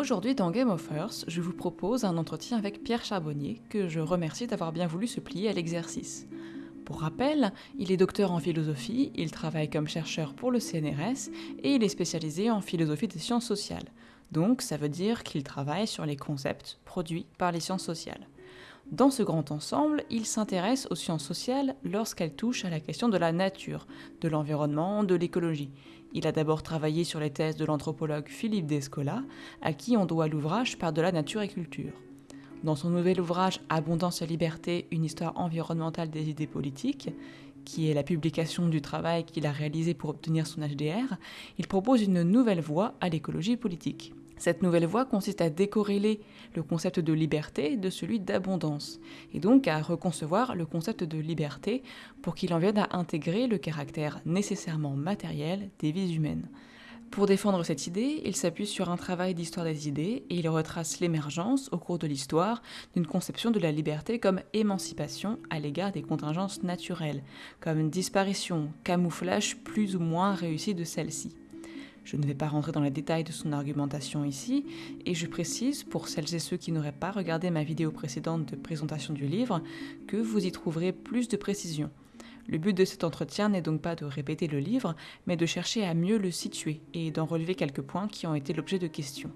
Aujourd'hui dans Game of Earth, je vous propose un entretien avec Pierre Charbonnier, que je remercie d'avoir bien voulu se plier à l'exercice. Pour rappel, il est docteur en philosophie, il travaille comme chercheur pour le CNRS et il est spécialisé en philosophie des sciences sociales. Donc ça veut dire qu'il travaille sur les concepts produits par les sciences sociales. Dans ce grand ensemble, il s'intéresse aux sciences sociales lorsqu'elles touchent à la question de la nature, de l'environnement, de l'écologie. Il a d'abord travaillé sur les thèses de l'anthropologue Philippe Descola, à qui on doit l'ouvrage Par de la nature et culture. Dans son nouvel ouvrage Abondance et liberté, une histoire environnementale des idées politiques, qui est la publication du travail qu'il a réalisé pour obtenir son HDR, il propose une nouvelle voie à l'écologie politique. Cette nouvelle voie consiste à décorréler le concept de liberté de celui d'abondance, et donc à reconcevoir le concept de liberté pour qu'il en vienne à intégrer le caractère nécessairement matériel des vies humaines. Pour défendre cette idée, il s'appuie sur un travail d'histoire des idées et il retrace l'émergence, au cours de l'histoire, d'une conception de la liberté comme émancipation à l'égard des contingences naturelles, comme disparition, camouflage plus ou moins réussi de celle-ci. Je ne vais pas rentrer dans les détails de son argumentation ici, et je précise, pour celles et ceux qui n'auraient pas regardé ma vidéo précédente de présentation du livre, que vous y trouverez plus de précisions. Le but de cet entretien n'est donc pas de répéter le livre, mais de chercher à mieux le situer et d'en relever quelques points qui ont été l'objet de questions.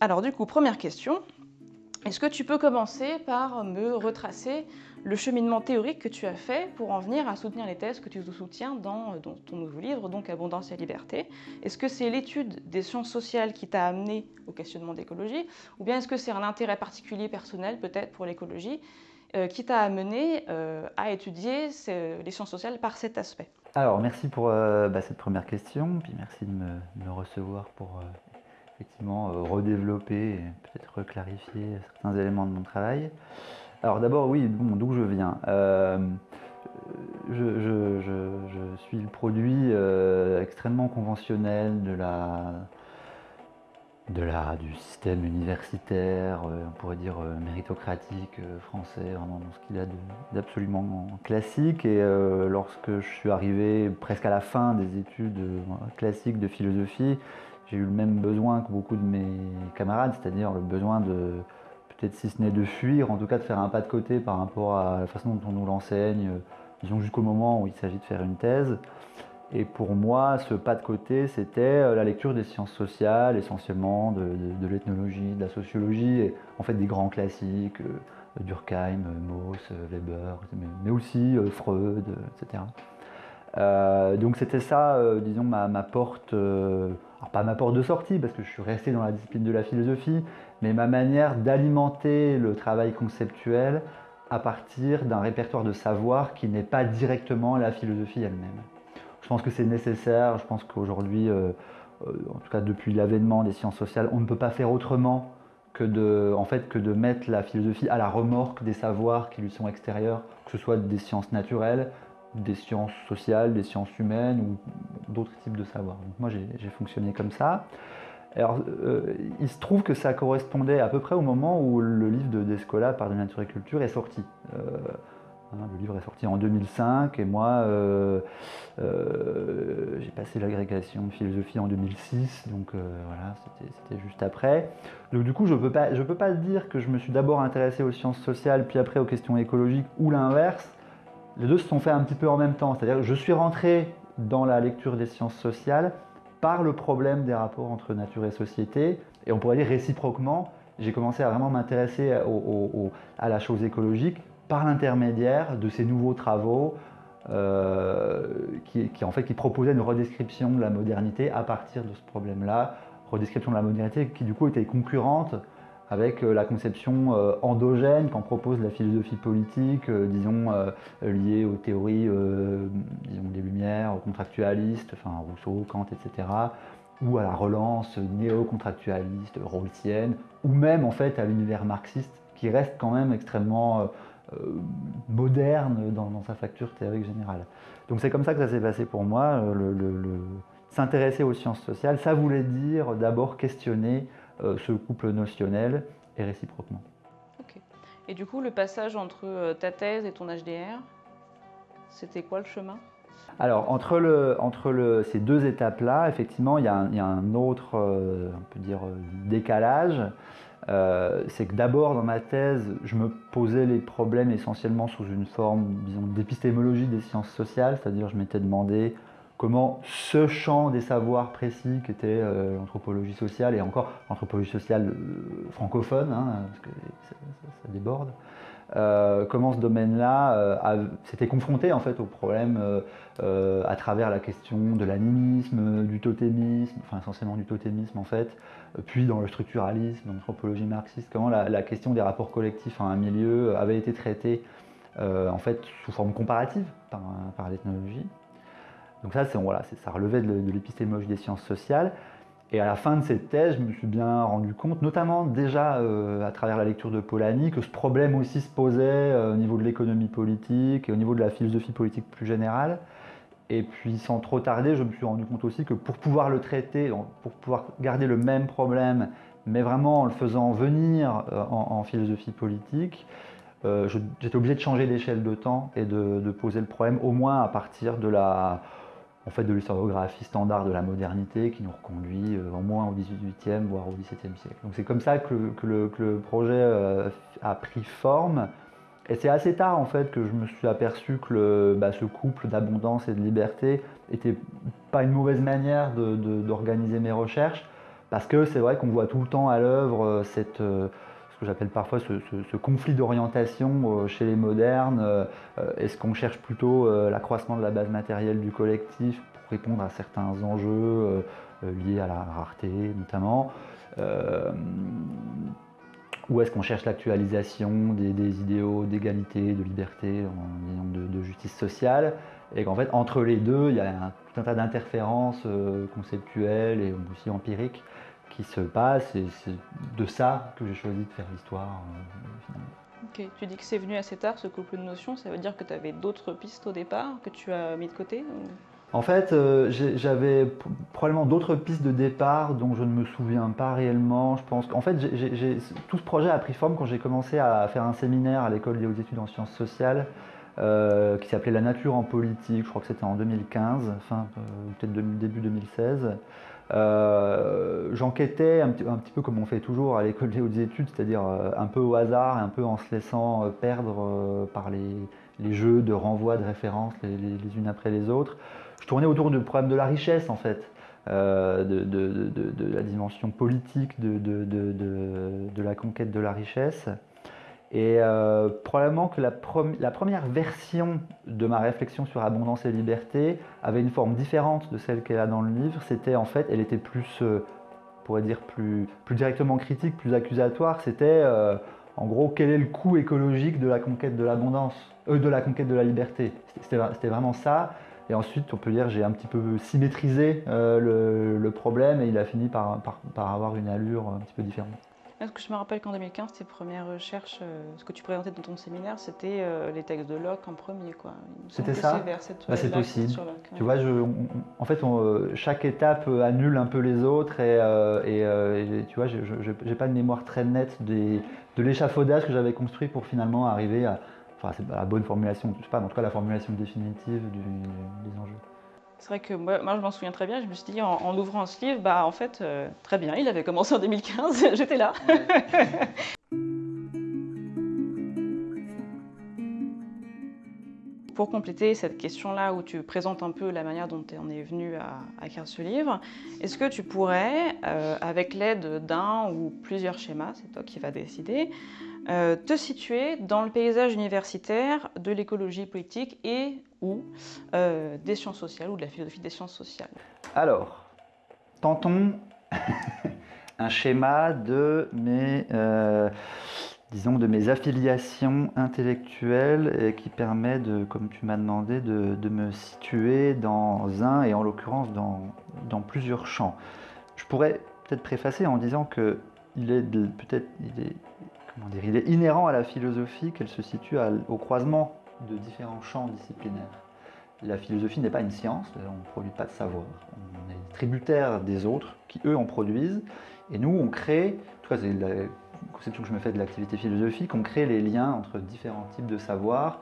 Alors du coup, première question, est-ce que tu peux commencer par me retracer le cheminement théorique que tu as fait pour en venir à soutenir les thèses que tu soutiens dans, ton nouveau livre, donc Abondance et Liberté Est-ce que c'est l'étude des sciences sociales qui t'a amené au questionnement d'écologie Ou bien est-ce que c'est un intérêt particulier personnel peut-être pour l'écologie euh, qui t'a amené euh, à étudier les sciences sociales par cet aspect? Alors merci pour euh, bah, cette première question, puis merci de me, recevoir pour effectivement euh, redévelopper et peut-être reclarifier certains éléments de mon travail. Alors d'abord, oui, d'où je viens euh, je, suis le produit euh, extrêmement conventionnel de la, de la, du système universitaire, on pourrait dire méritocratique français, dans ce qu'il a d'absolument classique. Et lorsque je suis arrivé presque à la fin des études classiques de philosophie, j'ai eu le même besoin que beaucoup de mes camarades, c'est-à-dire le besoin de, peut-être si ce n'est de fuir, en tout cas de faire un pas de côté par rapport à la façon dont on nous l'enseigne, disons jusqu'au moment où il s'agit de faire une thèse. Et pour moi, ce pas de côté, c'était euh, la lecture des sciences sociales, essentiellement de, l'ethnologie, de la sociologie, et en fait des grands classiques, euh, Durkheim, Mauss, Weber, mais aussi euh, Freud, etc. donc c'était ça, disons, ma porte pas ma porte de sortie, parce que je suis resté dans la discipline de la philosophie, mais ma manière d'alimenter le travail conceptuel à partir d'un répertoire de savoir qui n'est pas directement la philosophie elle-même. Je pense que c'est nécessaire, je pense qu'aujourd'hui, euh, euh, en tout cas depuis l'avènement des sciences sociales, on ne peut pas faire autrement que de, mettre la philosophie à la remorque des savoirs qui lui sont extérieurs, que ce soit des sciences naturelles, des sciences sociales, des sciences humaines ou d'autres types de savoirs. Moi j'ai fonctionné comme ça. Alors euh, il se trouve que ça correspondait à peu près au moment où le livre de Descola par de nature et culture est sorti. Euh, le livre est sorti en 2005 et moi euh, j'ai passé l'agrégation de philosophie en 2006, donc voilà, c'était juste après. Donc du coup je ne peux, pas, je peux pas dire que je me suis d'abord intéressé aux sciences sociales puis après aux questions écologiques ou l'inverse les deux se sont faits un petit peu en même temps. C'est-à-dire que je suis rentré dans la lecture des sciences sociales par le problème des rapports entre nature et société. Et on pourrait dire réciproquement, j'ai commencé à vraiment m'intéresser à la chose écologique par l'intermédiaire de ces nouveaux travaux euh, qui, en fait, qui proposaient une redescription de la modernité à partir de ce problème-là. Redescription de la modernité qui du coup était concurrente avec euh, la conception euh, endogène qu'en propose la philosophie politique, euh, disons, liée aux théories disons, des Lumières, contractualistes, enfin Rousseau, Kant, etc., ou à la relance néo-contractualiste, rawlsienne, ou même en fait à l'univers marxiste, qui reste quand même extrêmement moderne dans, sa facture théorique générale. Donc c'est comme ça que ça s'est passé pour moi, s'intéresser aux sciences sociales, ça voulait dire d'abord questionner ce couple notionnel et réciproquement. Ok. Et du coup, le passage entre euh, ta thèse et ton HDR, c'était quoi le chemin? Alors, entre, le, entre le, ces deux étapes-là, effectivement, il y, a un, il y a un autre, euh, on peut dire, euh, décalage. Euh, c'est que d'abord, dans ma thèse, je me posais les problèmes essentiellement sous une forme, disons, d'épistémologie des sciences sociales, c'est-à-dire je m'étais demandé comment ce champ des savoirs précis qui était euh, l'anthropologie sociale, et encore l'anthropologie sociale euh, francophone, hein, parce que ça, déborde, euh, comment ce domaine-là s'était confronté en fait au problème à travers la question de l'animisme, du totémisme, enfin essentiellement du totémisme en fait, puis dans le structuralisme, l'anthropologie marxiste, comment la, question des rapports collectifs à un milieu avait été traitée en fait sous forme comparative par, par l'ethnologie. Donc ça, voilà, ça relevait de, l'épistémologie des sciences sociales. Et à la fin de cette thèse, je me suis bien rendu compte, notamment déjà euh, à travers la lecture de Polanyi, que ce problème aussi se posait euh, au niveau de l'économie politique et au niveau de la philosophie politique plus générale. Et puis sans trop tarder, je me suis rendu compte aussi que pour pouvoir le traiter, pour pouvoir garder le même problème, mais vraiment en le faisant venir euh, en, philosophie politique, j'étais obligé de changer d'échelle de temps et de poser le problème au moins à partir de la, en fait, de l'historiographie standard de la modernité qui nous reconduit euh, au moins au XVIIIe, voire au XVIIe siècle. Donc c'est comme ça que, le- projet euh, a pris forme. Et c'est assez tard en fait que je me suis aperçu que bah, ce couple d'abondance et de liberté était pas une mauvaise manière d'organiser mes recherches, parce que c'est vrai qu'on voit tout le temps à l'œuvre euh, cette, euh, ce que j'appelle parfois ce, conflit d'orientation euh, chez les modernes. Euh, euh, Est-ce qu'on cherche plutôt l'accroissement de la base matérielle du collectif pour répondre à certains enjeux liés à la rareté notamment Ou est-ce qu'on cherche l'actualisation des, idéaux d'égalité, de liberté, de, de justice sociale? Et qu'en fait, entre les deux, il y a tout un tas d'interférences conceptuelles et aussi empiriques qui se passent. Et c'est de ça que j'ai choisi de faire l'histoire, euh, finalement. Ok, tu dis que c'est venu assez tard ce couple de notions, ça veut dire que tu avais d'autres pistes au départ que tu as mis de côté ou- En fait, euh, j'avais probablement d'autres pistes de départ dont je ne me souviens pas réellement. Je pense qu'en fait, tout ce projet a pris forme quand j'ai commencé à faire un séminaire à l'école des hautes études en sciences sociales euh, qui s'appelait La nature en politique. Je crois que c'était en 2015, fin euh, peut-être début 2016. Euh, J'enquêtais un, petit- peu comme on fait toujours à l'école des hautes études, c'est-à-dire euh, un peu au hasard, un peu en se laissant euh, perdre par les, jeux de renvoi de références les- unes après les autres je tournais autour du problème de la richesse en fait, de, la dimension politique de la conquête de la richesse. Et euh, probablement que la, première version de ma réflexion sur abondance et liberté avait une forme différente de celle qu'elle a dans le livre. C'était en fait, elle était plus, euh, on pourrait dire plus, plus directement critique, plus accusatoire. C'était euh, en gros quel est le coût écologique de la conquête de l'abondance, de la conquête de la liberté? C'était vraiment ça. Et ensuite, on peut dire, j'ai un petit peu symétrisé le, problème et il a fini par avoir une allure un petit peu différente. Est-ce que je me rappelle qu'en 2015, tes premières recherches, euh, ce que tu présentais dans ton séminaire, c'était euh, les textes de Locke en premier, quoi. C'était ça c'est Bah, c'est là que possible. sur Locke, ouais. Tu vois, je, on- on- en fait, on, euh, chaque étape annule un peu les autres et, euh, et, et j'ai- tu vois, je n'ai pas une mémoire très nette des, de l'échafaudage que j'avais construit pour finalement arriver à, enfin, c'est pas la bonne formulation, je sais pas, mais en tout cas la formulation définitive du- des enjeux. C'est vrai que moi, moi, je m'en souviens très bien. Je me suis dit, en, en ouvrant ce livre, bah en fait, euh, très bien, il avait commencé en 2015, j'étais là. Pour compléter cette question-là où tu présentes un peu la manière dont tu en es venu à, à écrire ce livre, est-ce que tu pourrais, euh, avec l'aide d'un ou plusieurs schémas, c'est toi qui vas décider, euh, te situer dans le paysage universitaire de l'écologie politique et ou euh, des sciences sociales ou de la philosophie des sciences sociales Alors, tentons un schéma de mes, euh, disons, de mes affiliations intellectuelles qui permet comme tu m'as demandé, de, me situer dans un et en l'occurrence dans, plusieurs champs. Je pourrais peut-être préfacer en disant que il est peut-être comment dire, il est inhérent à la philosophie qu'elle se situe au croisement de différents champs disciplinaires. La philosophie n'est pas une science, on ne produit pas de savoir. On est tributaire des autres qui, eux, en produisent. Et nous, on crée, en tout cas, c'est la conception que je me fais de l'activité philosophique, on crée les liens entre différents types de savoirs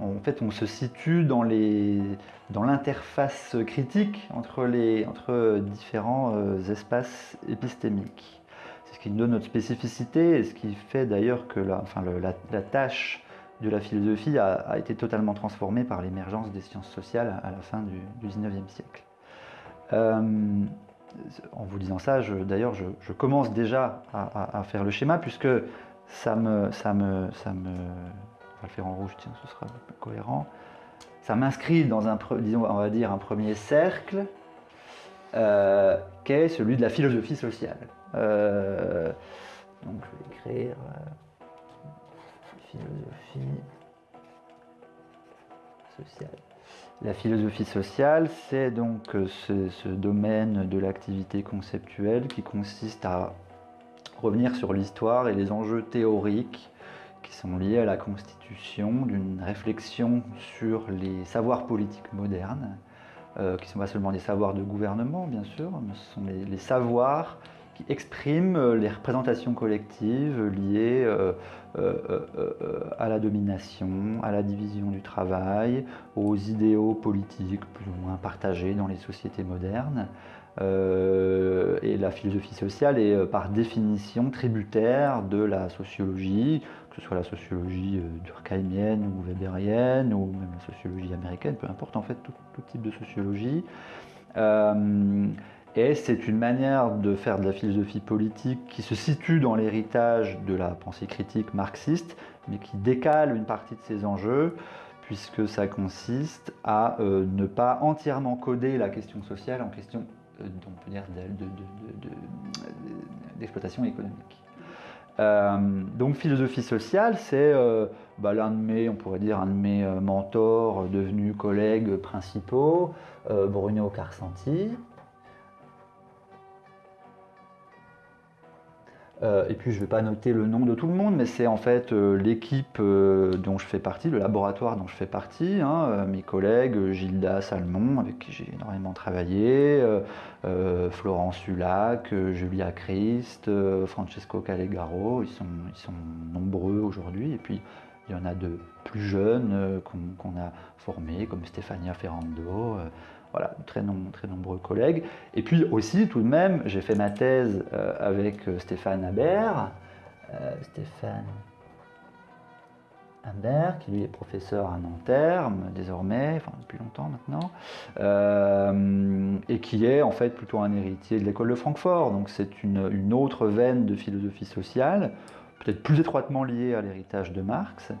en fait, on se situe dans l'interface critique entre, différents euh, espaces épistémiques. C'est ce qui nous donne notre spécificité et ce qui fait d'ailleurs que la, tâche de la philosophie a, été totalement transformée par l'émergence des sciences sociales à la fin du, du 19e siècle. Euh, en vous disant ça, d'ailleurs, je, commence déjà à, faire le schéma puisque ça me, ça me, on va le faire en rouge, tiens, ce sera cohérent. Ça m'inscrit dans un, disons, on va un premier cercle euh, qui est celui de la philosophie sociale. Euh, donc je vais écrire La philosophie sociale, c'est donc ce, domaine de l'activité conceptuelle qui consiste à revenir sur l'histoire et les enjeux théoriques qui sont liés à la constitution d'une réflexion sur les savoirs politiques modernes, euh, qui ne sont pas seulement des savoirs de gouvernement, bien sûr, mais ce sont les savoirs qui exprime euh, les représentations collectives liées euh, euh, à la domination, à la division du travail, aux idéaux politiques plus ou moins partagés dans les sociétés modernes. et la philosophie sociale est par définition tributaire de la sociologie, que ce soit la sociologie durkheimienne ou weberienne, ou même la sociologie américaine, peu importe en fait tout, tout type de sociologie. Et c'est une manière de faire de la philosophie politique qui se situe dans l'héritage de la pensée critique marxiste, mais qui décale une partie de ses enjeux, puisque ça consiste à euh, ne pas entièrement coder la question sociale en question euh, dire d'exploitation économique. Euh, donc philosophie sociale, c'est bah, l'un de mes, on pourrait dire, un de mes mentors devenus collègues principaux, Bruno Carsanti, Euh, et puis je ne vais pas noter le nom de tout le monde, mais c'est en fait euh, l'équipe euh, dont je fais partie, le laboratoire dont je fais partie, hein, mes collègues Gilda Salmon, avec qui j'ai énormément travaillé, Florence Sulac, Julia Christ, Francesco Calegaro, ils sont, ils sont nombreux aujourd'hui, et puis il y en a de plus jeunes qu'on a formés, comme Stefania Ferrando. Voilà, très, très nombreux collègues. Et puis aussi, tout de même, j'ai fait ma thèse euh, avec euh, Stéphane Habert. Euh, Stéphane Habert, qui lui est professeur à Nanterre, désormais, enfin depuis longtemps maintenant, et qui est en fait plutôt un héritier de l'école de Francfort. Donc c'est une, une, autre veine de philosophie sociale, peut-être plus étroitement liée à l'héritage de Marx,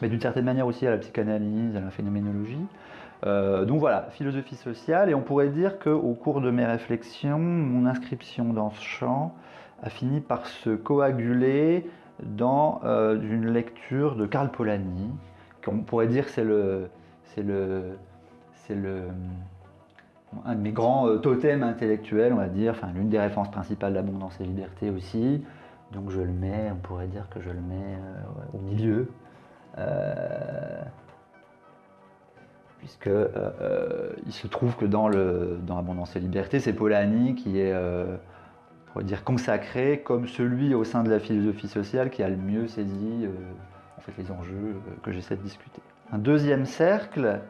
mais d'une certaine manière aussi à la psychanalyse, à la phénoménologie. Euh, donc voilà, philosophie sociale, et on pourrait dire qu'au cours de mes réflexions, mon inscription dans ce champ a fini par se coaguler dans euh, une lecture de Karl Polanyi, qu'on pourrait dire c'est le, c'est le, c'est le, un de mes grands euh, totems intellectuels, on va dire, enfin l'une des références principales d'abondance et liberté aussi. Donc je le mets, on pourrait dire que je le mets au milieu puisque euh, euh, il se trouve que dans, le, dans Abondance et Liberté, c'est Polanyi qui est, euh, dire, consacré comme celui au sein de la philosophie sociale qui a le mieux saisi les enjeux que j'essaie de discuter. Un deuxième cercle,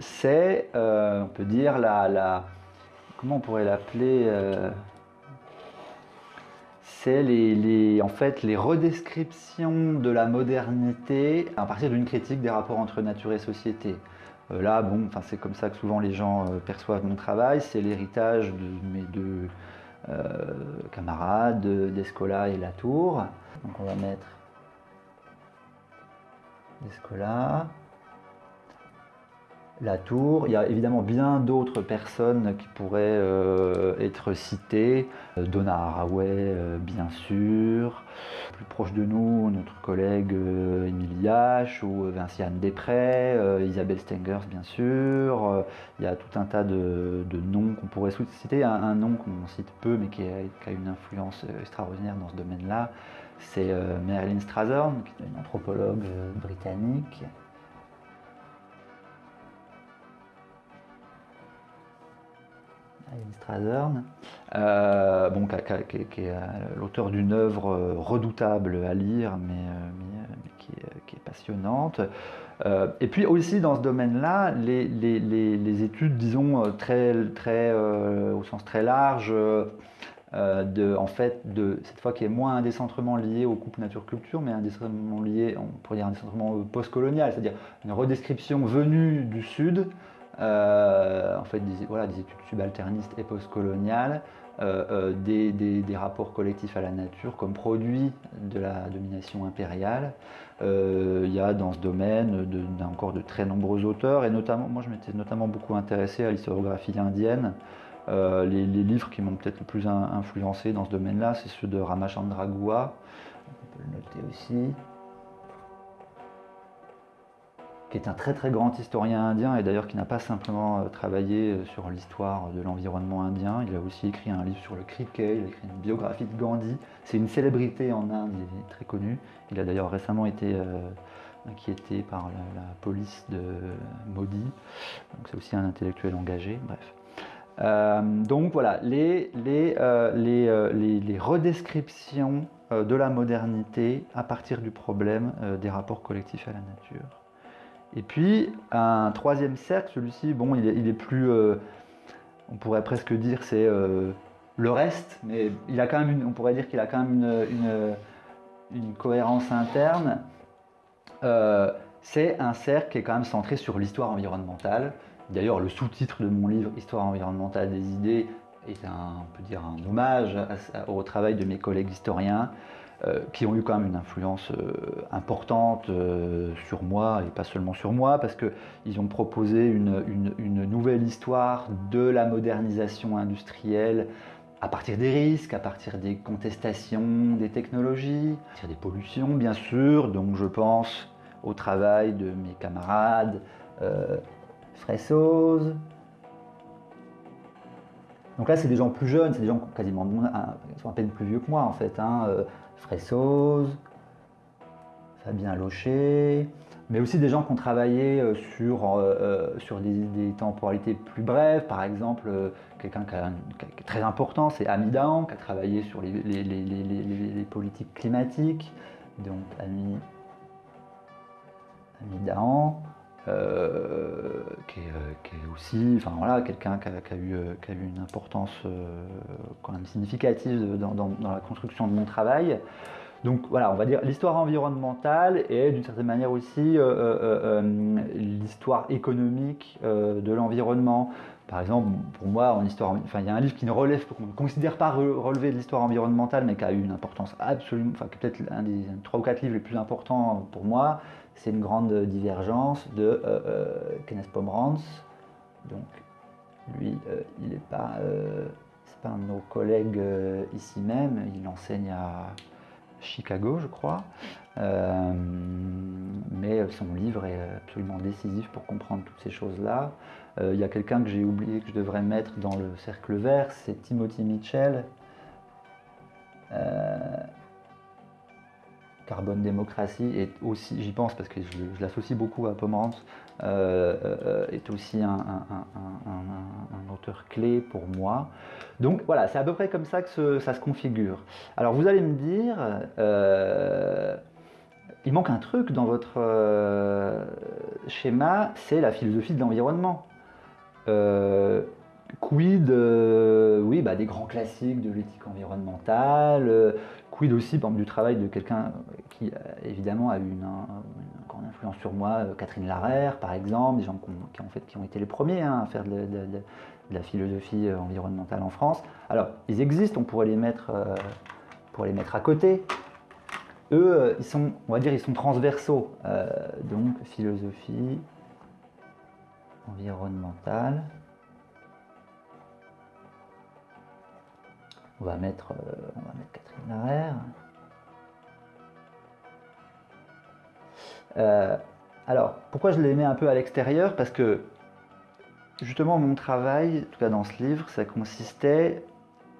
c'est, on peut dire, la, la, comment on pourrait l'appeler c'est les, en fait, les redescriptions de la modernité à partir d'une critique des rapports entre nature et société. Euh, là, bon, c'est comme ça que souvent les gens euh, perçoivent mon travail, c'est l'héritage de mes deux euh, camarades, Descola et Latour. Donc on va mettre Descola la tour. Il y a évidemment bien d'autres personnes qui pourraient euh, être citées. Euh, Donna Haraway, euh, bien sûr. Plus proche de nous, notre collègue Émile Yache ou Vinciane Després, Isabelle Stengers, bien sûr. il y a tout un tas de, noms qu'on pourrait citer. Un, nom qu'on cite peu, mais qui a, une influence extraordinaire dans ce domaine-là, c'est Marilyn Strathern, qui est une anthropologue britannique. Strathern, euh, bon, qui, est l'auteur d'une œuvre redoutable à lire, mais, qui, est, passionnante. et puis aussi dans ce domaine-là, les, études, disons, au sens très large, euh, de, en fait, de, cette fois qui est moins un décentrement lié au couple nature-culture, mais un décentrement lié, on pourrait dire un décentrement postcolonial, c'est-à-dire une redescription venue du Sud, euh, en fait, des, voilà, des études subalternistes et postcoloniales, euh, des, des, rapports collectifs à la nature comme produit de la domination impériale. Il y a dans ce domaine encore de très nombreux auteurs, et notamment, moi je m'étais notamment beaucoup intéressé à l'historiographie indienne, euh, les, livres qui m'ont peut-être le plus influencé dans ce domaine-là, c'est ceux de Ramachandra Gua, on peut le noter aussi, est un très très grand historien indien et d'ailleurs qui n'a pas simplement euh, travaillé euh, sur l'histoire de l'environnement indien, il a aussi écrit un livre sur le cricket, il a écrit une biographie de Gandhi, c'est une célébrité en Inde, il est très connu, il a d'ailleurs récemment été inquiété par la, police de Modi, c'est aussi un intellectuel engagé, bref. Euh, donc voilà, euh, euh, les, les redescriptions de la modernité à partir du problème des rapports collectifs à la nature. Et puis un troisième cercle, celui-ci, bon, il est, plus, on pourrait presque dire c'est le reste, mais il a quand même une, on pourrait dire qu'il a quand même une, cohérence interne. c'est un cercle qui est quand même centré sur l'histoire environnementale, D'ailleurs, le sous-titre de mon livre Histoire environnementale des idées est un, on peut dire un hommage au travail de mes collègues historiens euh, qui ont eu quand même une influence euh, importante euh, sur moi et pas seulement sur moi parce qu'ils ont proposé une, une, nouvelle histoire de la modernisation industrielle à partir des risques, à partir des contestations des technologies, à partir des pollutions bien sûr, donc je pense au travail de mes camarades Fressoz. Donc là, c'est des gens plus jeunes, c'est des gens quasiment sont à peine plus vieux que moi en fait. Hein. Euh, Fabien Locher, mais aussi des gens qui ont travaillé euh, sur, euh, sur des, temporalités plus brèves. Par exemple, quelqu'un qui, est très important, c'est Ami qui a travaillé sur les, politiques climatiques. Donc, Ami, Ami euh, qui, est, aussi enfin, voilà, quelqu'un qui, a, eu, qui a eu une importance euh, quand même significative dans, la construction de mon travail. Donc voilà, on va dire l'histoire environnementale et d'une certaine manière aussi euh, l'histoire économique de l'environnement. Par exemple, pour moi, en histoire, enfin, il y a un livre qui ne relève, qu'on ne considère pas relever de l'histoire environnementale, mais qui a eu une importance absolument, enfin, peut-être un des trois ou quatre livres les plus importants pour moi, c'est une grande divergence de euh, euh, Kenneth Pomerantz. Donc, lui, euh, il n'est pas, pas un de nos collègues ici même, il enseigne à Chicago, je crois. mais son livre est absolument décisif pour comprendre toutes ces choses-là. Il y a quelqu'un que j'ai oublié que je devrais mettre dans le cercle vert, c'est Timothy Mitchell. Carbone démocratie est aussi, j'y pense parce que je, l'associe beaucoup à Pomerantz, euh, euh, est aussi un, auteur clé pour moi. Donc voilà, c'est à peu près comme ça que ça se configure. Alors vous allez me dire, euh, il manque un truc dans votre schéma, c'est la philosophie de l'environnement. quid, oui, bah, des grands classiques de l'éthique environnementale, quid aussi du travail de quelqu'un qui évidemment a eu une, grande influence sur moi, euh, Catherine Larère par exemple, des gens qui ont, fait, qui ont été les premiers hein, à faire de, la philosophie euh, environnementale en France. Alors, ils existent, on pourrait les mettre, euh, les mettre à côté. Eux, ils sont, on va dire, ils sont transversaux. donc, philosophie environnementale. On va mettre, on va mettre Euh, alors, pourquoi je l'ai mis un peu à l'extérieur? Parce que justement, mon travail, en tout cas dans ce livre, ça consistait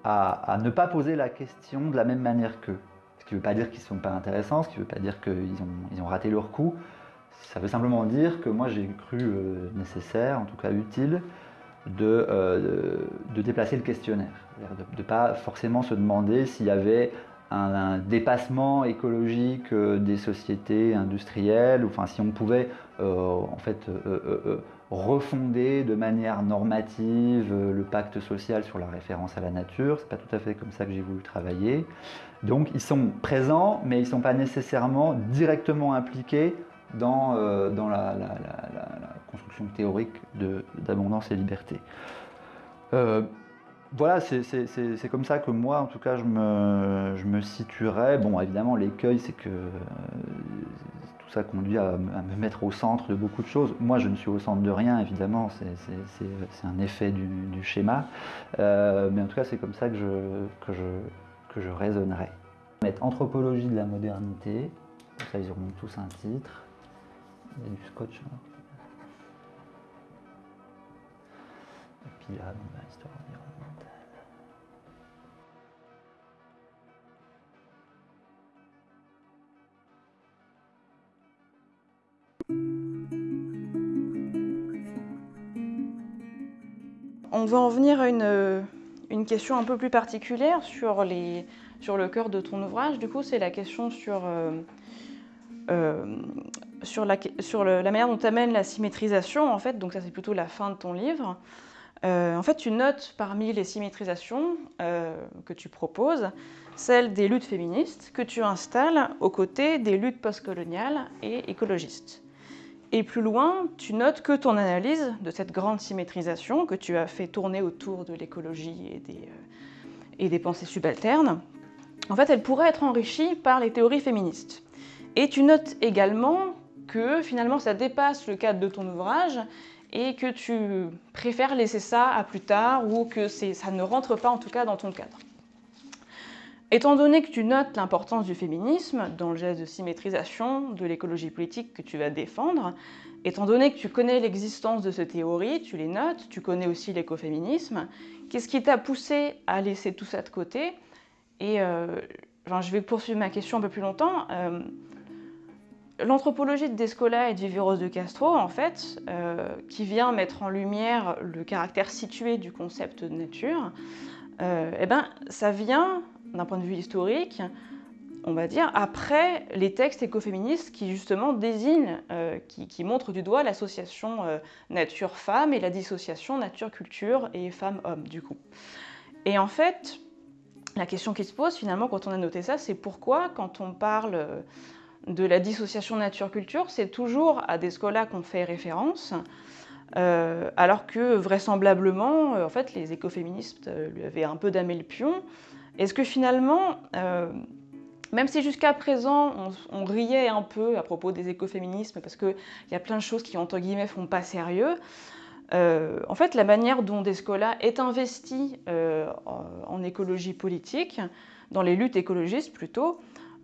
à, ne pas poser la question de la même manière qu'eux. Ce qui ne veut pas dire qu'ils ne sont pas intéressants, ce qui ne veut pas dire qu'ils ont, ils ont raté leur coup. Ça veut simplement dire que moi j'ai cru euh, nécessaire, en tout cas utile, de, de, déplacer le questionnaire, de ne pas forcément se demander s'il y avait un, dépassement écologique des sociétés industrielles, ou enfin si on pouvait en fait refonder de manière normative euh, le pacte social sur la référence à la nature. C'est pas tout à fait comme ça que j'ai voulu travailler. Donc ils sont présents, mais ils ne sont pas nécessairement directement impliqués dans, euh, dans la, construction théorique d'abondance et liberté. Euh, voilà, c'est comme ça que moi, en tout cas, je me, je me situerais. Bon, évidemment, l'écueil, c'est que tout ça conduit à, me mettre au centre de beaucoup de choses. Moi, je ne suis au centre de rien, évidemment, c'est un effet du, schéma. Euh, mais en tout cas, c'est comme ça que je, que je, que je raisonnerai. Mettre anthropologie de la modernité, ça ils auront tous un titre. Il y a du scotch. Et puis là, histoire On va en venir à une, question un peu plus particulière sur, les, sur le cœur de ton ouvrage. Du coup, c'est la question sur, euh, euh, sur, la, manière dont tu amènes la symétrisation, en fait. Donc ça, c'est plutôt la fin de ton livre. Euh, en fait, tu notes parmi les symétrisations que tu proposes celle des luttes féministes que tu installes aux côtés des luttes postcoloniales et écologistes. Et plus loin, tu notes que ton analyse de cette grande symétrisation que tu as fait tourner autour de l'écologie et, des, euh, et des pensées subalternes, en fait, elle pourrait être enrichie par les théories féministes. Et tu notes également que finalement ça dépasse le cadre de ton ouvrage et que tu préfères laisser ça à plus tard ou que ça ne rentre pas en tout cas dans ton cadre. Étant donné que tu notes l'importance du féminisme dans le geste de symétrisation de l'écologie politique que tu vas défendre, étant donné que tu connais l'existence de ces théories, tu les notes, tu connais aussi l'écoféminisme, qu'est-ce qui t'a poussé à laisser tout ça de côté? Et euh, je vais poursuivre ma question un peu plus longtemps. Euh, l'anthropologie de Descola et de Viveros de Castro, en fait, euh, qui vient mettre en lumière le caractère situé du concept de nature, eh ben, ça vient d'un point de vue historique, on va dire, après les textes écoféministes qui justement désignent, euh, qui, montrent du doigt l'association euh, nature-femme et la dissociation nature-culture et femme-homme, du coup. Et en fait, la question qui se pose finalement quand on a noté ça, c'est pourquoi quand on parle euh, de la dissociation nature-culture, c'est toujours à des scolas qu'on fait référence, alors que vraisemblablement, en fait, les écoféministes lui avaient un peu damé le pion, est-ce que finalement, euh, même si jusqu'à présent on, riait un peu à propos des écoféminismes parce qu'il y a plein de choses qui entre guillemets font pas sérieux, euh, en fait la manière dont Descola est investi euh, en, écologie politique, dans les luttes écologistes plutôt,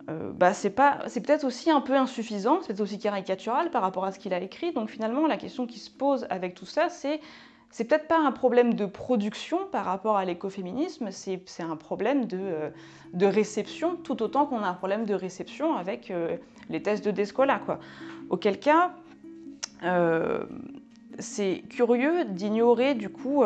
bah, c'est peut-être aussi un peu insuffisant, c'est aussi caricatural par rapport à ce qu'il a écrit. Donc finalement la question qui se pose avec tout ça, c'est c'est peut-être pas un problème de production par rapport à l'écoféminisme, c'est un problème de, euh, de, réception, tout autant qu'on a un problème de réception avec euh, les tests de Descola. Auquel cas, euh, c'est curieux d'ignorer du coup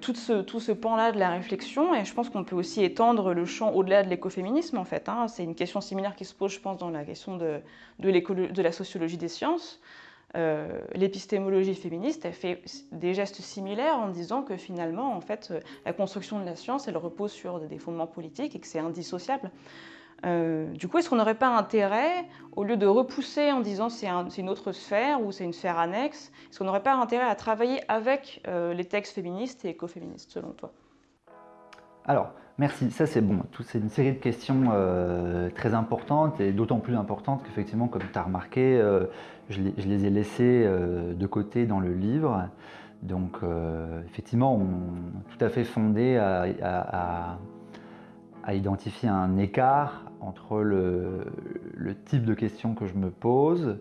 tout ce, tout ce pan-là de la réflexion, et je pense qu'on peut aussi étendre le champ au-delà de l'écoféminisme en fait. Hein. C'est une question similaire qui se pose, je pense, dans la question de, de, la sociologie des sciences. Euh, l'épistémologie féministe fait des gestes similaires en disant que finalement, en fait, euh, la construction de la science, elle repose sur des fondements politiques et que c'est indissociable. Euh, du coup, est-ce qu'on n'aurait pas intérêt, au lieu de repousser en disant c'est une autre sphère ou c'est une sphère annexe, est-ce qu'on n'aurait pas intérêt à travailler avec les textes féministes et écoféministes, selon toi? Alors, Merci, ça c'est bon. C'est une série de questions euh, très importantes et d'autant plus importantes qu'effectivement, comme tu as remarqué, euh, je, les, ai laissées euh, de côté dans le livre. Donc effectivement, tout à fait fondé à, identifier un écart entre le, type de questions que je me pose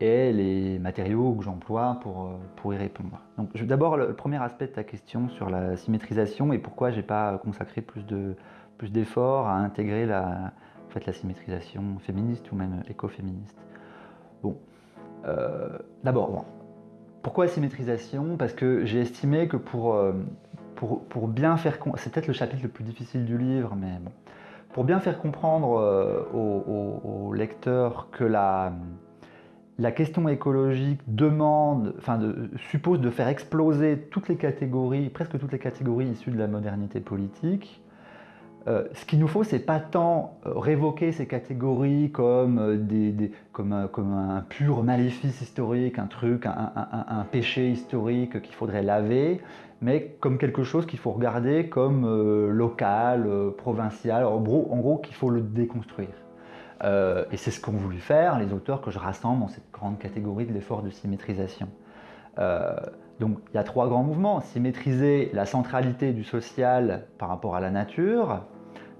et les matériaux que j'emploie pour, euh, pour y répondre. Donc d'abord le premier aspect de ta question sur la symétrisation et pourquoi j'ai pas consacré plus de plus d'efforts à intégrer la, en fait, la symétrisation féministe ou même écoféministe. Bon, euh, d'abord, pourquoi symétrisation? Parce que j'ai estimé que pour, euh, pour, bien faire... C'est peut-être le chapitre le plus difficile du livre, mais bon. Pour bien faire comprendre euh, aux, lecteurs que la, question écologique demande, enfin suppose de faire exploser toutes les catégories, presque toutes les catégories issues de la modernité politique, euh, ce qu'il nous faut, c'est pas tant euh, révoquer ces catégories comme, euh, comme, un, pur maléfice historique, un truc, un, péché historique qu'il faudrait laver, mais comme quelque chose qu'il faut regarder comme local, provincial, en gros, en gros qu'il faut le déconstruire. et c'est ce qu'ont voulu faire les auteurs que je rassemble dans cette grande catégorie de l'effort de symétrisation. Donc il y a trois grands mouvements. Symétriser la centralité du social par rapport à la nature.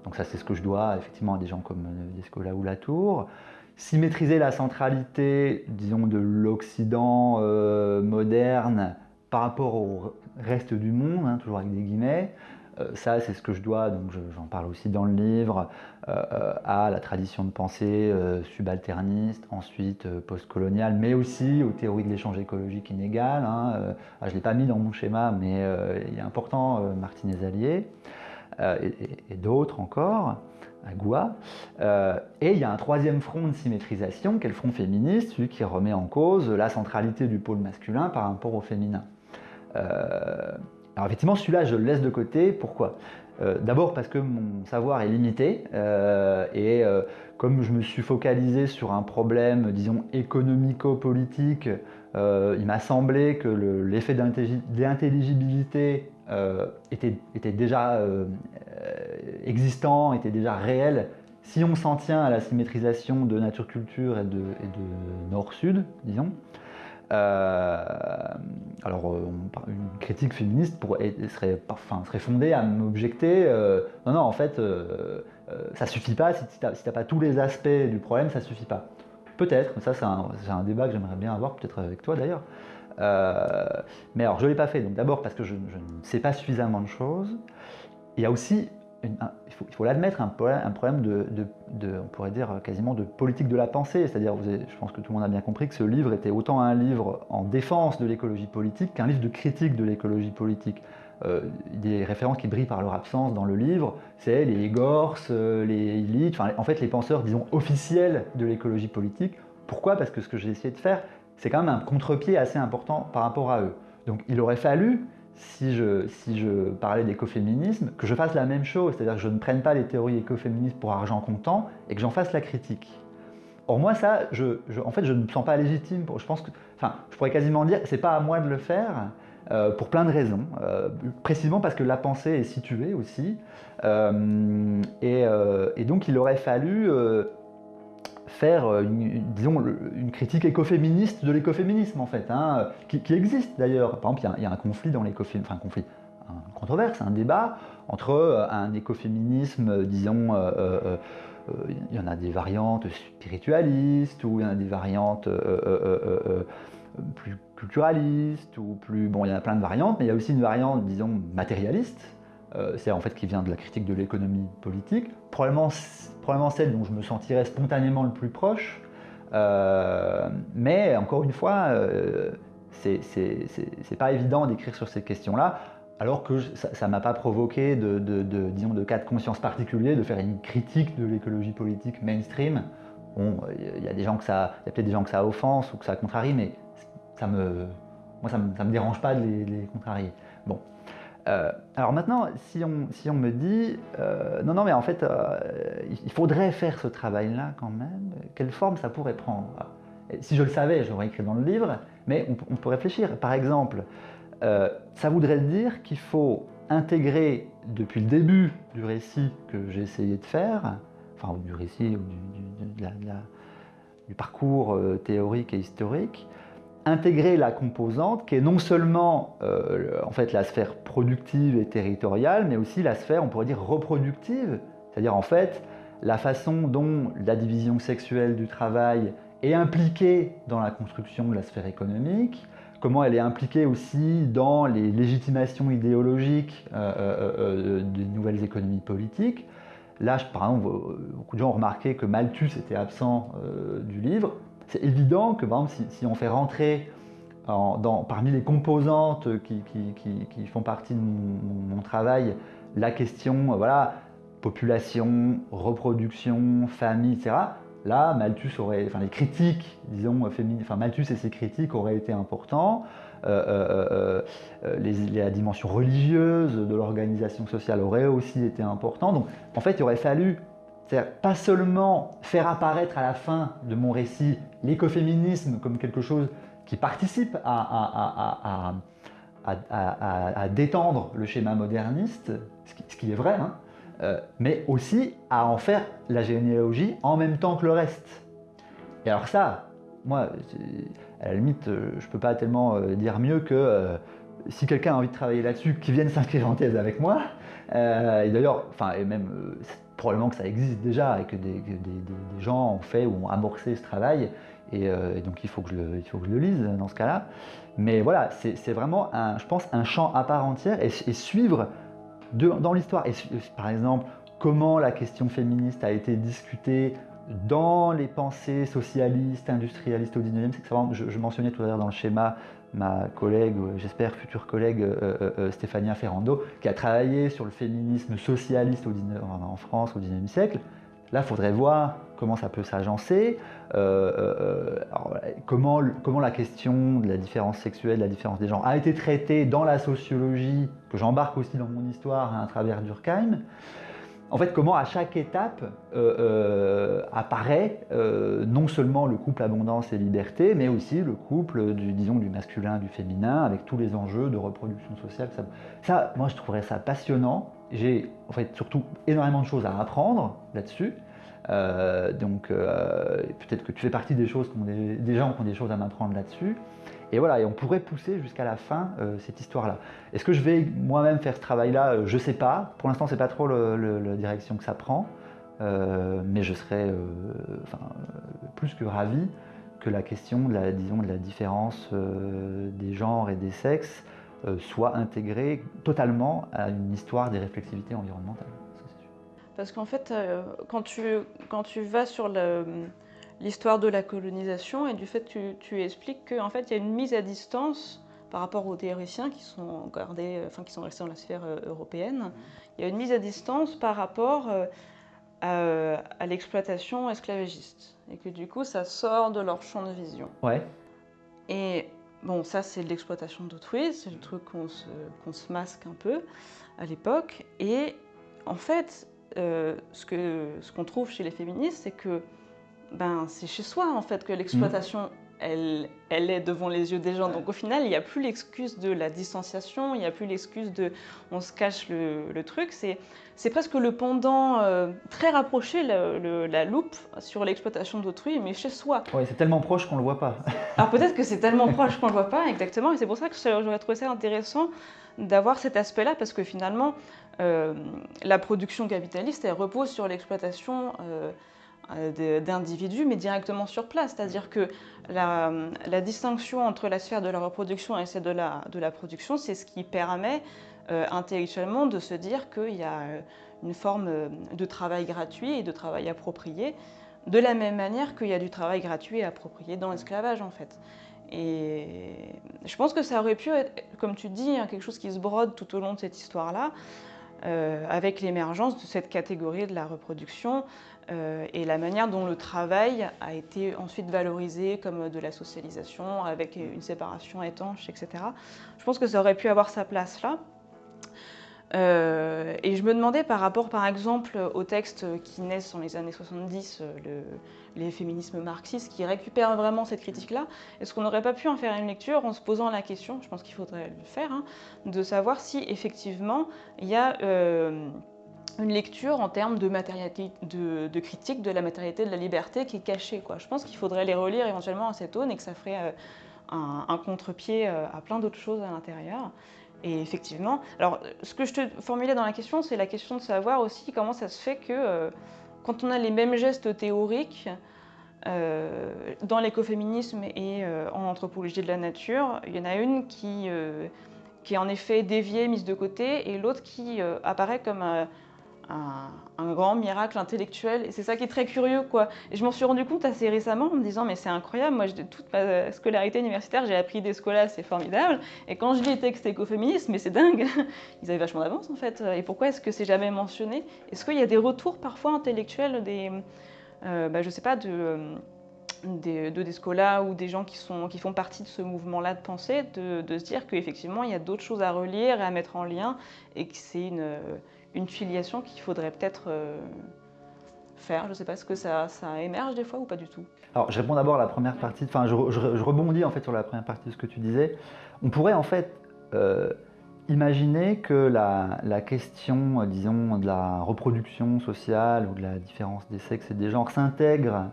Donc ça c'est ce que je dois effectivement à des gens comme euh, Descola ou Latour. Symétriser la centralité, disons, de l'Occident euh, moderne par rapport au reste du monde, hein, toujours avec des guillemets. Euh, ça, c'est ce que je dois, donc j'en parle aussi dans le livre, euh, à la tradition de pensée euh, subalterniste, ensuite postcoloniale, mais aussi aux théories de l'échange écologique inégal. Hein, ah, je ne l'ai pas mis dans mon schéma, mais il est important, Martinez Allier, et, d'autres encore à Goua. et il y a un troisième front de symétrisation, qui est le front féministe, celui qui remet en cause la centralité du pôle masculin par rapport au féminin. Alors effectivement, celui-là, je le laisse de côté. Pourquoi? Euh, D'abord parce que mon savoir est limité euh, et euh, comme je me suis focalisé sur un problème, disons, économico-politique, il m'a semblé que l'effet d'intelligibilité était, déjà existant, était déjà réel. Si on s'en tient à la symétrisation de nature-culture et de, nord-sud, disons, alors, euh, une critique féministe serait, fondée à m'objecter euh, non, non, en fait, ça suffit pas, si tu n'as pas tous les aspects du problème, ça suffit pas. Peut-être, ça c'est un, débat que j'aimerais bien avoir, peut-être avec toi d'ailleurs. mais alors, je ne l'ai pas fait, d'abord parce que je, ne sais pas suffisamment de choses. Il y a aussi il faut l'admettre, un, problème, de, on pourrait dire quasiment de politique de la pensée. C'est-à-dire, je pense que tout le monde a bien compris que ce livre était autant un livre en défense de l'écologie politique qu'un livre de critique de l'écologie politique. Euh, des références qui brillent par leur absence dans le livre, c'est les Gorse, euh, les Illich, enfin, en fait les penseurs, disons, officiels de l'écologie politique. Pourquoi? Parce que ce que j'ai essayé de faire, c'est quand même un contre-pied assez important par rapport à eux. Donc il aurait fallu si je, parlais d'écoféminisme, que je fasse la même chose, c'est-à-dire que je ne prenne pas les théories écoféministes pour argent comptant et que j'en fasse la critique. Or moi ça, en fait je ne me sens pas légitime, je pense que, enfin je pourrais quasiment dire, c'est pas à moi de le faire, euh, pour plein de raisons, euh, précisément parce que la pensée est située aussi, euh, et, donc il aurait fallu faire euh, une, disons, une critique écoféministe de l'écoféminisme en fait, hein, qui, existe d'ailleurs. Par exemple, il y, a un conflit dans l'écoféminisme, enfin un conflit, un controverse, un débat entre euh, un écoféminisme, disons, euh, il y en a des variantes spiritualistes ou il y en a des variantes plus culturalistes ou plus, bon, il y en a plein de variantes, mais il y a aussi une variante, disons, matérialiste euh, c'est en fait qui vient de la critique de l'économie politique, probablement, celle dont je me sentirais spontanément le plus proche, euh, mais encore une fois, euh, c'est pas évident d'écrire sur ces questions-là, alors que ça ne m'a pas provoqué de, disons, de cas de conscience particulier, de faire une critique de l'écologie politique mainstream. Bon, il y a a peut-être des gens que ça offense ou que ça contrarie, mais ça me, moi ça me, dérange pas de les, les contrarier. Bon, euh, alors maintenant, si on, me dit, euh, non, non, mais en fait, euh, il faudrait faire ce travail-là quand même, quelle forme ça pourrait prendre? Si je le savais, j'aurais écrit dans le livre, mais on, peut réfléchir. Par exemple, ça voudrait dire qu'il faut intégrer depuis le début du récit que j'ai essayé de faire, enfin du récit ou du, du parcours théorique et historique, intégrer la composante qui est non seulement euh, en fait la sphère productive et territoriale, mais aussi la sphère, on pourrait dire, reproductive, c'est-à-dire en fait la façon dont la division sexuelle du travail est impliquée dans la construction de la sphère économique, comment elle est impliquée aussi dans les légitimations idéologiques euh, euh, des nouvelles économies politiques. Là, par exemple, beaucoup de gens ont remarqué que Malthus était absent du livre c'est évident que, par exemple, si, on fait rentrer parmi les composantes qui, font partie de mon, travail, la question, voilà, population, reproduction, famille, etc. Là, Malthus aurait, enfin les critiques, disons, féminines, enfin Malthus et ses critiques auraient été importants. Euh, euh, euh, la dimension religieuse de l'organisation sociale aurait aussi été importante. Donc, en fait, il aurait fallu pas seulement faire apparaître à la fin de mon récit l'écoféminisme comme quelque chose qui participe à, détendre le schéma moderniste, ce qui, est vrai, hein, euh, mais aussi à en faire la généalogie en même temps que le reste. Et alors ça, moi, à la limite, euh, je peux pas tellement euh, dire mieux que si quelqu'un a envie de travailler là-dessus, qu'il vienne s'inscrire en thèse avec moi. et d'ailleurs, enfin, et même probablement que ça existe déjà et que des, gens ont fait ou ont amorcé ce travail. Et, donc il faut, que je le, il faut que je le lise dans ce cas-là. Mais voilà, c'est vraiment, je pense, un champ à part entière et, suivre dans l'histoire. Et par exemple, comment la question féministe a été discutée dans les pensées socialistes, industrialistes au 19e siècle. Je, mentionnais tout à l'heure dans le schéma ma collègue, j'espère future collègue euh, euh, euh, Stéphania Ferrando, qui a travaillé sur le féminisme socialiste au 19, en France au 19e siècle. Là, il faudrait voir comment ça peut s'agencer, comment, comment la question de la différence sexuelle, de la différence des genres a été traitée dans la sociologie, que j'embarque aussi dans mon histoire à travers Durkheim en fait, comment à chaque étape euh, euh, apparaît euh, non seulement le couple abondance et liberté, mais aussi le couple du, disons, du masculin, du féminin, avec tous les enjeux de reproduction sociale. Ça, moi, je trouverais ça passionnant. J'ai en fait surtout énormément de choses à apprendre là-dessus. donc, peut-être que tu fais partie des choses, des, des gens qui ont des choses à m'apprendre là-dessus. Et voilà, et on pourrait pousser jusqu'à la fin euh, cette histoire-là. Est-ce que je vais moi-même faire ce travail-là? Euh, Je ne sais pas. Pour l'instant, ce n'est pas trop la direction que ça prend. Euh, mais je serais plus que ravi que la question de la, disons, de la différence des genres et des sexes soit intégrée totalement à une histoire des réflexivités environnementales. Parce qu'en fait, quand, tu, quand tu vas sur le l'histoire de la colonisation et du fait que tu, expliques qu'en fait, il y a une mise à distance par rapport aux théoriciens qui sont, gardés, enfin, qui sont restés dans la sphère euh, européenne. Il y a une mise à distance par rapport euh, à, l'exploitation esclavagiste. Et que du coup, ça sort de leur champ de vision. Ouais. Et bon, ça, c'est l'exploitation d'autrui, c'est le truc qu'on se, se, masque un peu à l'époque. Et en fait, euh, ce qu'on ce qu'on trouve chez les féministes, c'est que ben, c'est chez soi en fait que l'exploitation, elle, elle est devant les yeux des gens. Donc au final, il n'y a plus l'excuse de la distanciation, il n'y a plus l'excuse de on se cache le, truc. C'est presque le pendant euh, très rapproché, la loupe sur l'exploitation d'autrui, mais chez soi. Oui, c'est tellement proche qu'on ne le voit pas. Alors peut-être que c'est tellement proche qu'on ne le voit pas, exactement. Et c'est pour ça que j'aurais trouvé ça intéressant d'avoir cet aspect-là, parce que finalement, euh, la production capitaliste, elle repose sur l'exploitation. Euh, d'individus, mais directement sur place. C'est-à-dire que la, distinction entre la sphère de la reproduction et celle de la, production, c'est ce qui permet euh, intellectuellement de se dire qu'il y a euh, une forme de travail gratuit et de travail approprié, de la même manière qu'il y a du travail gratuit et approprié dans l'esclavage en fait. Et je pense que ça aurait pu être, comme tu dis, hein, quelque chose qui se brode tout au long de cette histoire-là, avec l'émergence de cette catégorie de la reproduction, euh, et la manière dont le travail a été ensuite valorisé comme de la socialisation avec une séparation étanche, etc. Je pense que ça aurait pu avoir sa place là. Euh, et je me demandais par rapport par exemple aux textes qui naissent dans les années 70, euh, le, les féminismes marxistes qui récupèrent vraiment cette critique-là, est-ce qu'on n'aurait pas pu en faire une lecture en se posant la question, je pense qu'il faudrait le faire, hein, de savoir si effectivement il y a une lecture en termes de, critique de la matérialité de la liberté qui est cachée. Quoi. Je pense qu'il faudrait les relire éventuellement à cette aune et que ça ferait euh, un, contre-pied euh, à plein d'autres choses à l'intérieur. Et effectivement, alors ce que je te formulais dans la question, c'est la question de savoir aussi comment ça se fait que euh, quand on a les mêmes gestes théoriques dans l'écoféminisme et en anthropologie de la nature, il y en a une qui, qui est en effet déviée, mise de côté, et l'autre qui apparaît comme un, grand miracle intellectuel. Et c'est ça qui est très curieux, quoi. Et je m'en suis rendu compte assez récemment en me disant, mais c'est incroyable, moi, toute ma scolarité universitaire, j'ai appris des scolas, c'est formidable. Et quand je lis les textes écoféministes, mais c'est dingue, ils avaient vachement d'avance, en fait. Et pourquoi est-ce que c'est jamais mentionné? Est-ce qu'il y a des retours parfois intellectuels, des, euh, bah, je sais pas, de des, de scolas ou des gens qui, sont, qui font partie de ce mouvement-là de pensée, de, de se dire qu'effectivement, il y a d'autres choses à relire et à mettre en lien, et que c'est une, une filiation qu'il faudrait peut-être euh, faire. Je ne sais pas, est-ce que ça, ça, émerge des fois ou pas du tout? Alors, je réponds d'abord à la première partie, enfin, je, rebondis en fait sur la première partie de ce que tu disais. On pourrait en fait euh, imaginer que la, la, question, disons, de la reproduction sociale ou de la différence des sexes et des genres s'intègre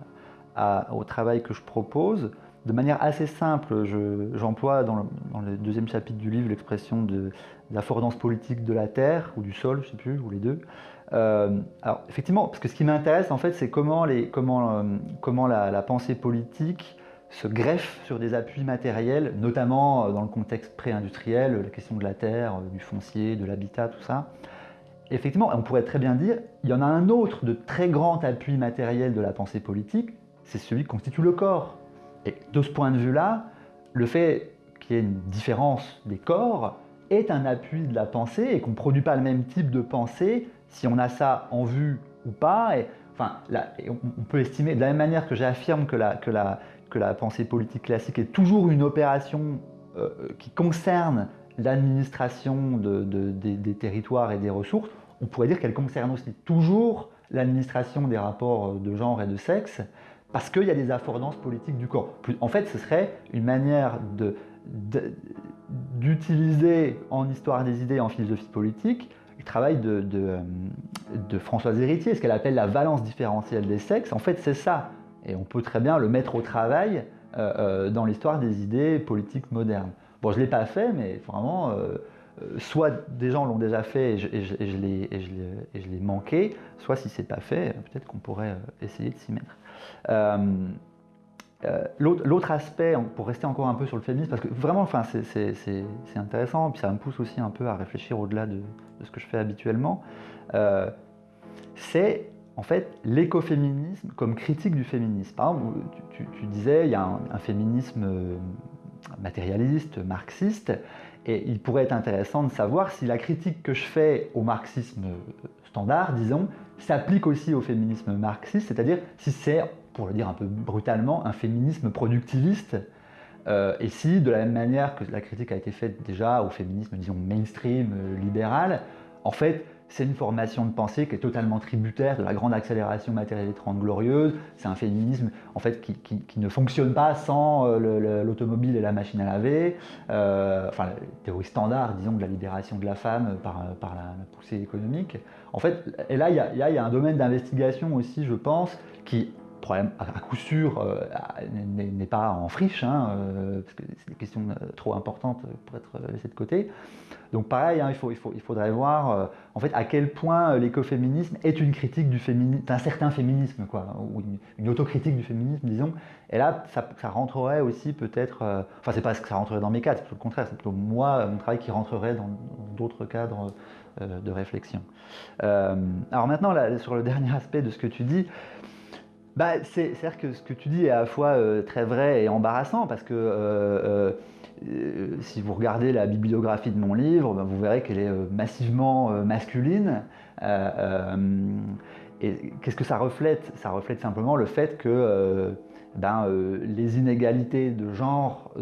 au travail que je propose de manière assez simple. J'emploie dans, le deuxième chapitre du livre l'expression de l'affordance politique de la terre ou du sol, je ne sais plus, ou les deux. Euh, alors effectivement, parce que ce qui m'intéresse en fait, c'est euh, comment la, pensée politique se greffe sur des appuis matériels, notamment euh, dans le contexte pré-industriel, la question de la terre, du foncier, de l'habitat, tout ça. effectivement, on pourrait très bien dire, il y en a un autre de très grand appui matériel de la pensée politique, c'est celui qui constitue le corps. Et de ce point de vue-là, le fait qu'il y ait une différence des corps est un appui de la pensée et qu'on ne produit pas le même type de pensée si on a ça en vue ou pas. Enfin, on peut estimer, de la même manière que j'affirme que la, que, que la pensée politique classique est toujours une opération euh, qui concerne l'administration des, territoires et des ressources, on pourrait dire qu'elle concerne aussi toujours l'administration des rapports de genre et de sexe, parce qu'il y a des affordances politiques du corps. En fait, ce serait une manière d'utiliser en histoire des idées, en philosophie politique, le travail de, Françoise Héritier, ce qu'elle appelle la valence différentielle des sexes. En fait, c'est ça. Et on peut très bien le mettre au travail euh, euh, dans l'histoire des idées politiques modernes. Bon, je ne l'ai pas fait, mais vraiment, euh, soit des gens l'ont déjà fait et je, je, l'ai manqué, soit si ce n'est pas fait, peut-être qu'on pourrait essayer de s'y mettre. Euh, l'autre aspect, pour rester encore un peu sur le féminisme, parce que vraiment, enfin, c'est intéressant, puis ça me pousse aussi un peu à réfléchir au-delà de, ce que je fais habituellement, euh, c'est en fait l'écoféminisme comme critique du féminisme. Par exemple, tu, disais, il y a un, féminisme euh, matérialiste, marxiste, et il pourrait être intéressant de savoir si la critique que je fais au marxisme standard, disons, s'applique aussi au féminisme marxiste, c'est-à-dire si c'est pour le dire un peu brutalement, un féminisme productiviste. Euh, et si, de la même manière que la critique a été faite déjà au féminisme, disons, mainstream, euh, libéral, en fait, c'est une formation de pensée qui est totalement tributaire de la grande accélération matérielle des Trente Glorieuses. C'est un féminisme en fait, qui, qui, ne fonctionne pas sans euh, l'automobile et la machine à laver. enfin, la théorie standard, disons, de la libération de la femme par, par la, poussée économique. En fait, et là, il y, y, a un domaine d'investigation aussi, je pense, qui problème à, coup sûr euh, n'est pas en friche, hein, euh, parce que c'est des questions euh, trop importantes pour être laissées de côté. Donc pareil, hein, il, faudrait voir en fait à quel point l'écoféminisme est une critique du féminisme, d'un certain féminisme, quoi, ou une, autocritique du féminisme, disons. Et là, ça, rentrerait aussi peut-être, enfin c'est pas que ça rentrerait dans mes cadres, c'est plutôt le contraire, c'est plutôt moi, mon travail qui rentrerait dans d'autres cadres de réflexion. alors maintenant, sur le dernier aspect de ce que tu dis, bah, C'est-à-dire que ce que tu dis est à la fois euh, très vrai et embarrassant parce que euh, euh, si vous regardez la bibliographie de mon livre, bah, vous verrez qu'elle est massivement masculine. et qu'est-ce que ça reflète? Ça reflète simplement le fait que ben, les inégalités de genre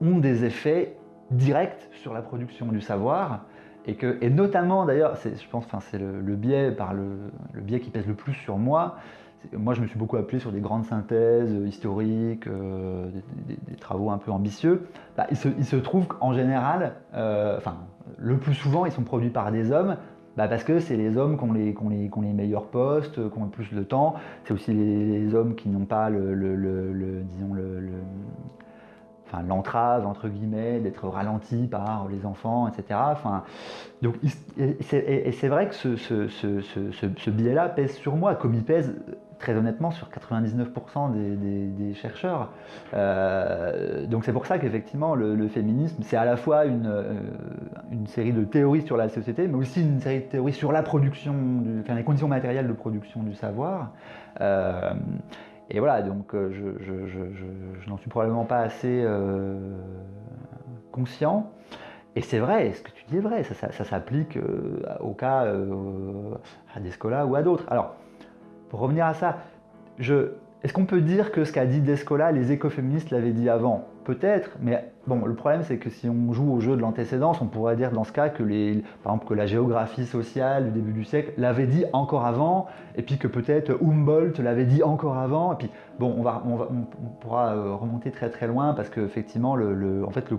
ont des effets directs sur la production du savoir. Et, notamment d'ailleurs, je pense c'est le biais qui pèse le plus sur moi, moi, je me suis beaucoup appelé sur des grandes synthèses euh, historiques, euh, des, travaux un peu ambitieux. Bah, il, se, trouve qu'en général, euh, le plus souvent, ils sont produits par des hommes, bah, parce que c'est les hommes qui ont les, meilleurs postes, qui ont le plus de temps. C'est aussi les, hommes qui n'ont pas le, disons enfin, l'entrave entre guillemets d'être ralenti par les enfants, etc. Enfin, donc, et c'est vrai que ce, ce, ce, ce biais-là pèse sur moi, comme il pèse très honnêtement sur 99% des, chercheurs. Euh, donc c'est pour ça qu'effectivement le, féminisme c'est à la fois une, euh, une série de théories sur la société, mais aussi une série de théories sur la production, enfin, les conditions matérielles de production du savoir. Euh, et voilà, donc je, n'en suis probablement pas assez conscient. Et c'est vrai, ce que tu dis est vrai, ça, s'applique au cas à Descola ou à d'autres. Alors, pour revenir à ça, je, est-ce qu'on peut dire que ce qu'a dit Descola, les écoféministes l'avaient dit avant? Peut-être, mais bon, le problème c'est que si on joue au jeu de l'antécédence, on pourrait dire dans ce cas que, par exemple, que la géographie sociale du début du siècle l'avait dit encore avant, et puis que peut-être Humboldt l'avait dit encore avant, et puis bon, on, va, on, pourra euh, remonter très très loin parce qu'effectivement, le, en fait,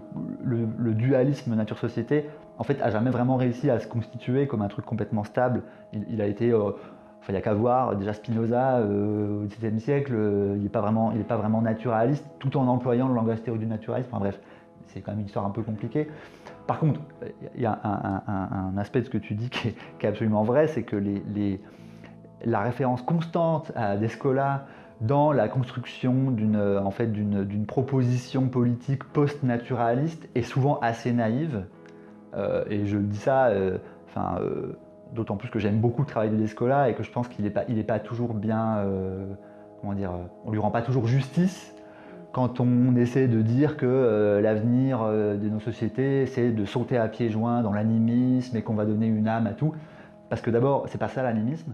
le, dualisme nature-société en fait, a jamais vraiment réussi à se constituer comme un truc complètement stable. Il, a été euh, il n'y a qu'à voir, déjà Spinoza, euh, au XVIIe siècle, euh, il n'est pas, vraiment, pas vraiment naturaliste, tout en employant le langage théorique du naturalisme. Enfin bref, c'est quand même une histoire un peu compliquée. Par contre, il y a un, aspect de ce que tu dis qui est, absolument vrai, c'est que la référence constante à Descola dans la construction d'une en fait, proposition politique post-naturaliste est souvent assez naïve. Euh, et je dis ça, enfin D'autant plus que j'aime beaucoup le travail de Descola et que je pense qu'il n'est pas, il pas toujours bien. Euh, comment dire On lui rend pas toujours justice quand on essaie de dire que euh, l'avenir euh, de nos sociétés, c'est de sauter à pieds joints dans l'animisme et qu'on va donner une âme à tout. Parce que d'abord, c'est pas ça l'animisme.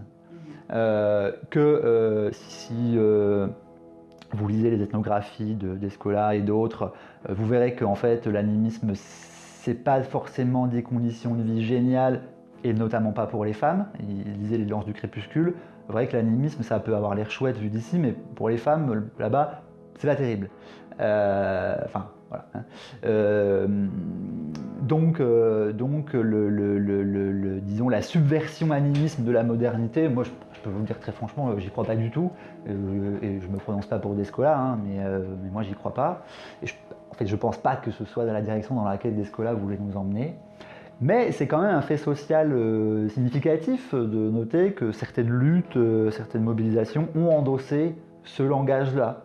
que si vous lisez les ethnographies de Descola et d'autres, vous verrez qu'en fait, l'animisme, c'est pas forcément des conditions de vie géniales et notamment pas pour les femmes. Il disait les lances du crépuscule. Vrai que l'animisme, ça peut avoir l'air chouette vu d'ici, mais pour les femmes, là-bas, c'est pas terrible. Euh, enfin, voilà. Hein. Euh, donc, euh, donc le, disons, la subversion animisme de la modernité, moi, je, peux vous dire très franchement, j'y crois pas du tout. et je me prononce pas pour Descola, hein, mais, mais, moi, j'y crois pas. Et en fait, je pense pas que ce soit dans la direction dans laquelle Descola voulait nous emmener. Mais c'est quand même un fait social euh, significatif de noter que certaines luttes, euh, certaines mobilisations ont endossé ce langage-là.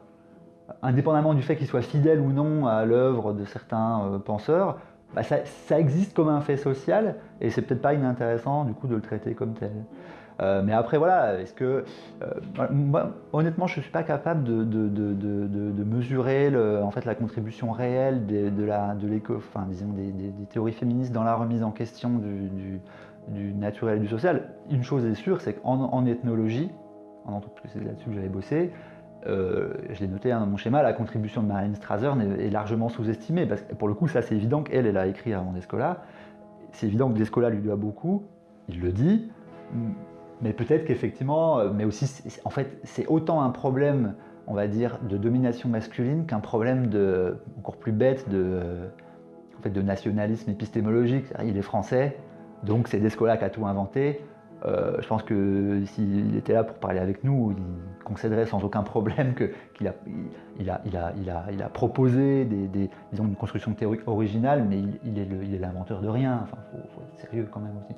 Indépendamment du fait qu'il soit fidèle ou non à l'œuvre de certains euh, penseurs, bah, ça, existe comme un fait social et c'est peut-être pas inintéressant de le traiter comme tel. Euh, mais après, voilà, est-ce que. Euh, honnêtement, je ne suis pas capable de, mesurer en fait, la contribution réelle de, la, de enfin, disons, des, théories féministes dans la remise en question du, naturel et du social. Une chose est sûre, c'est qu'en ethnologie, en c'est là-dessus que j'avais bossé, euh, je l'ai noté hein, dans mon schéma, la contribution de Marlène Strasser est, largement sous-estimée. Parce que pour le coup, ça c'est évident qu'elle, elle a écrit avant Descola. C'est évident que Descola lui doit beaucoup, il le dit. Mais peut-être qu'effectivement, euh, mais aussi, en fait, c'est autant un problème, on va dire, de domination masculine qu'un problème de, encore plus bête de, en fait, de nationalisme épistémologique. Il est français, donc c'est Descola qui a tout inventé. Euh, je pense que s'il était là pour parler avec nous, il concéderait sans aucun problème qu'il a, a, proposé des, disons, une construction théorique originale, mais il, il est l'inventeur de rien. Enfin, il faut, être sérieux quand même aussi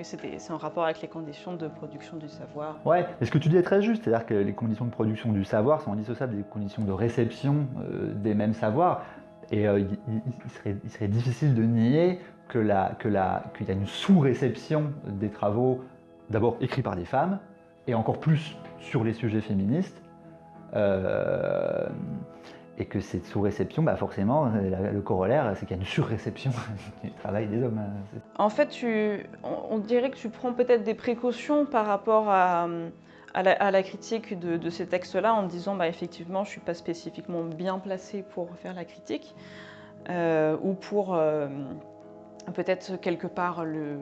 c'est en rapport avec les conditions de production du savoir. Ouais, mais ce que tu dis est très juste, c'est-à-dire que les conditions de production du savoir sont indissociables des conditions de réception euh, des mêmes savoirs. Et euh, il, serait, difficile de nier qu'il que y a une sous-réception des travaux, d'abord écrits par des femmes, et encore plus sur les sujets féministes. Euh, et que cette sous-réception, bah forcément, le corollaire, c'est qu'il y a une sur-réception du travail des hommes. Hein, en fait, tu, on, dirait que tu prends peut-être des précautions par rapport à, à, la, critique de, ces textes-là, en disant, bah, effectivement, je ne suis pas spécifiquement bien placé pour faire la critique, euh, ou pour euh, peut-être quelque part le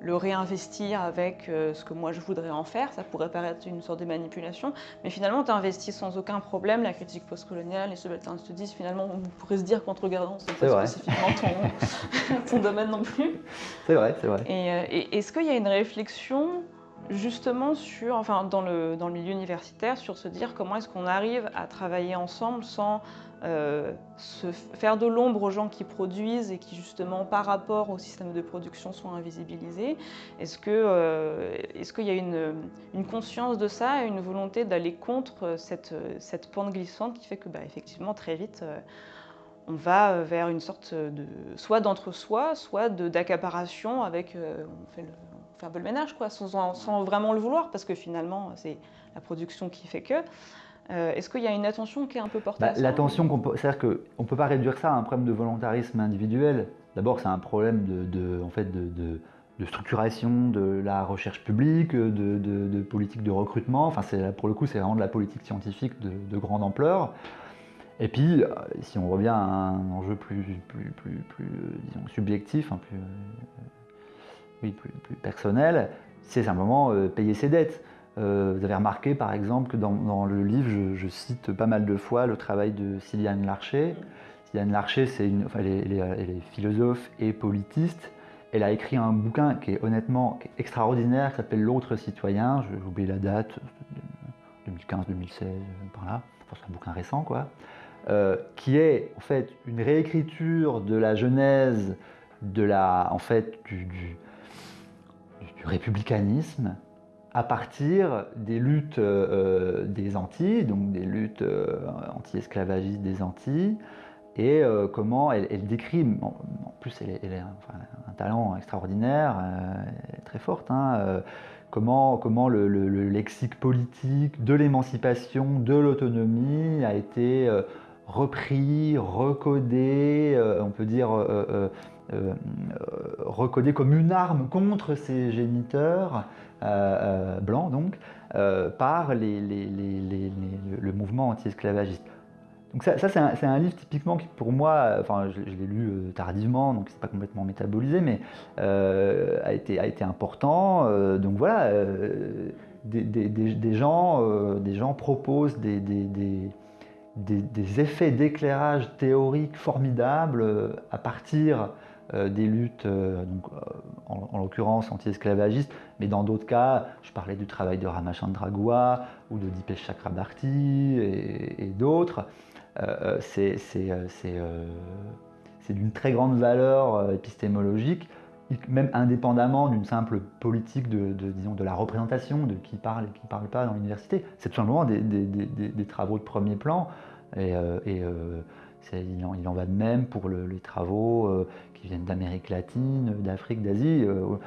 le réinvestir avec euh, ce que moi je voudrais en faire. Ça pourrait paraître une sorte de manipulation, mais finalement tu investis sans aucun problème. La critique postcoloniale, les subalternes te disent finalement, on pourrait se dire qu'en te regardant, c'est pas spécifiquement ton, domaine non plus. C'est vrai, c'est vrai. Et, euh, et est-ce qu'il y a une réflexion justement dans le, milieu universitaire, sur se dire comment est-ce qu'on arrive à travailler ensemble sans euh, se faire de l'ombre aux gens qui produisent et qui justement par rapport au système de production sont invisibilisés. Est-ce qu'il euh, qu'il y a une, conscience de ça et une volonté d'aller contre cette, pente glissante qui fait que bah, effectivement très vite euh, on va vers une sorte de soit d'entre-soi, soit d'accaparation avec on fait, le, fait un peu le ménage quoi, sans, sans, vraiment le vouloir parce que finalement c'est la production qui fait que. Est-ce qu'il y a une attention qui est un peu portée bah, L'attention, c'est-à-dire qu'on ne peut pas réduire ça à un problème de volontarisme individuel. D'abord, c'est un problème de, en fait, de, de, structuration de la recherche publique, de, politique de recrutement. Enfin, pour le coup, c'est vraiment de la politique scientifique de, grande ampleur. Et puis, euh, si on revient à un enjeu plus, plus, plus, plus disons, subjectif, plus, euh, oui, plus, personnel, c'est simplement euh, payer ses dettes. vous avez remarqué par exemple que dans, le livre, je, cite pas mal de fois le travail de Sylviane Larcher. Sylviane Larcher, c'est une, enfin, elle, est, philosophe et politiste. Elle a écrit un bouquin qui est honnêtement extraordinaire, qui s'appelle L'autre citoyen. J'ai oublié la date, 2015-2016, par là. c'est un bouquin récent, quoi. Euh, qui est en fait une réécriture de la genèse de la, en fait, du, républicanisme à partir des luttes euh, des Antilles, donc des luttes euh, anti-esclavagistes des Antilles, et euh, comment elle, décrit, en, plus elle, a un, talent extraordinaire, euh, très forte, hein, euh, comment, comment le, lexique politique de l'émancipation, de l'autonomie a été repris, recodé, on peut dire recodé comme une arme contre ses géniteurs, blancs donc, par le mouvement anti-esclavagiste. Donc ça, c'est un, livre typiquement qui pour moi, enfin je, l'ai lu euh, tardivement, donc c'est pas complètement métabolisé, mais euh, a, été, a été important. Euh, donc voilà, des, gens, des gens proposent des, des effets d'éclairage théorique formidables à partir des luttes, donc, en, l'occurrence anti-esclavagistes, mais dans d'autres cas, je parlais du travail de Ramachandra Gua ou de Dipesh Chakrabarti et, d'autres. Euh, euh, euh, c'est d'une très grande valeur épistémologique, même indépendamment d'une simple politique de, disons, de la représentation, de qui parle et qui ne parle pas dans l'université. C'est tout simplement des, des, travaux de premier plan. Et, et il, en, va de même pour les travaux qui viennent d'Amérique latine, d'Afrique, d'Asie. On,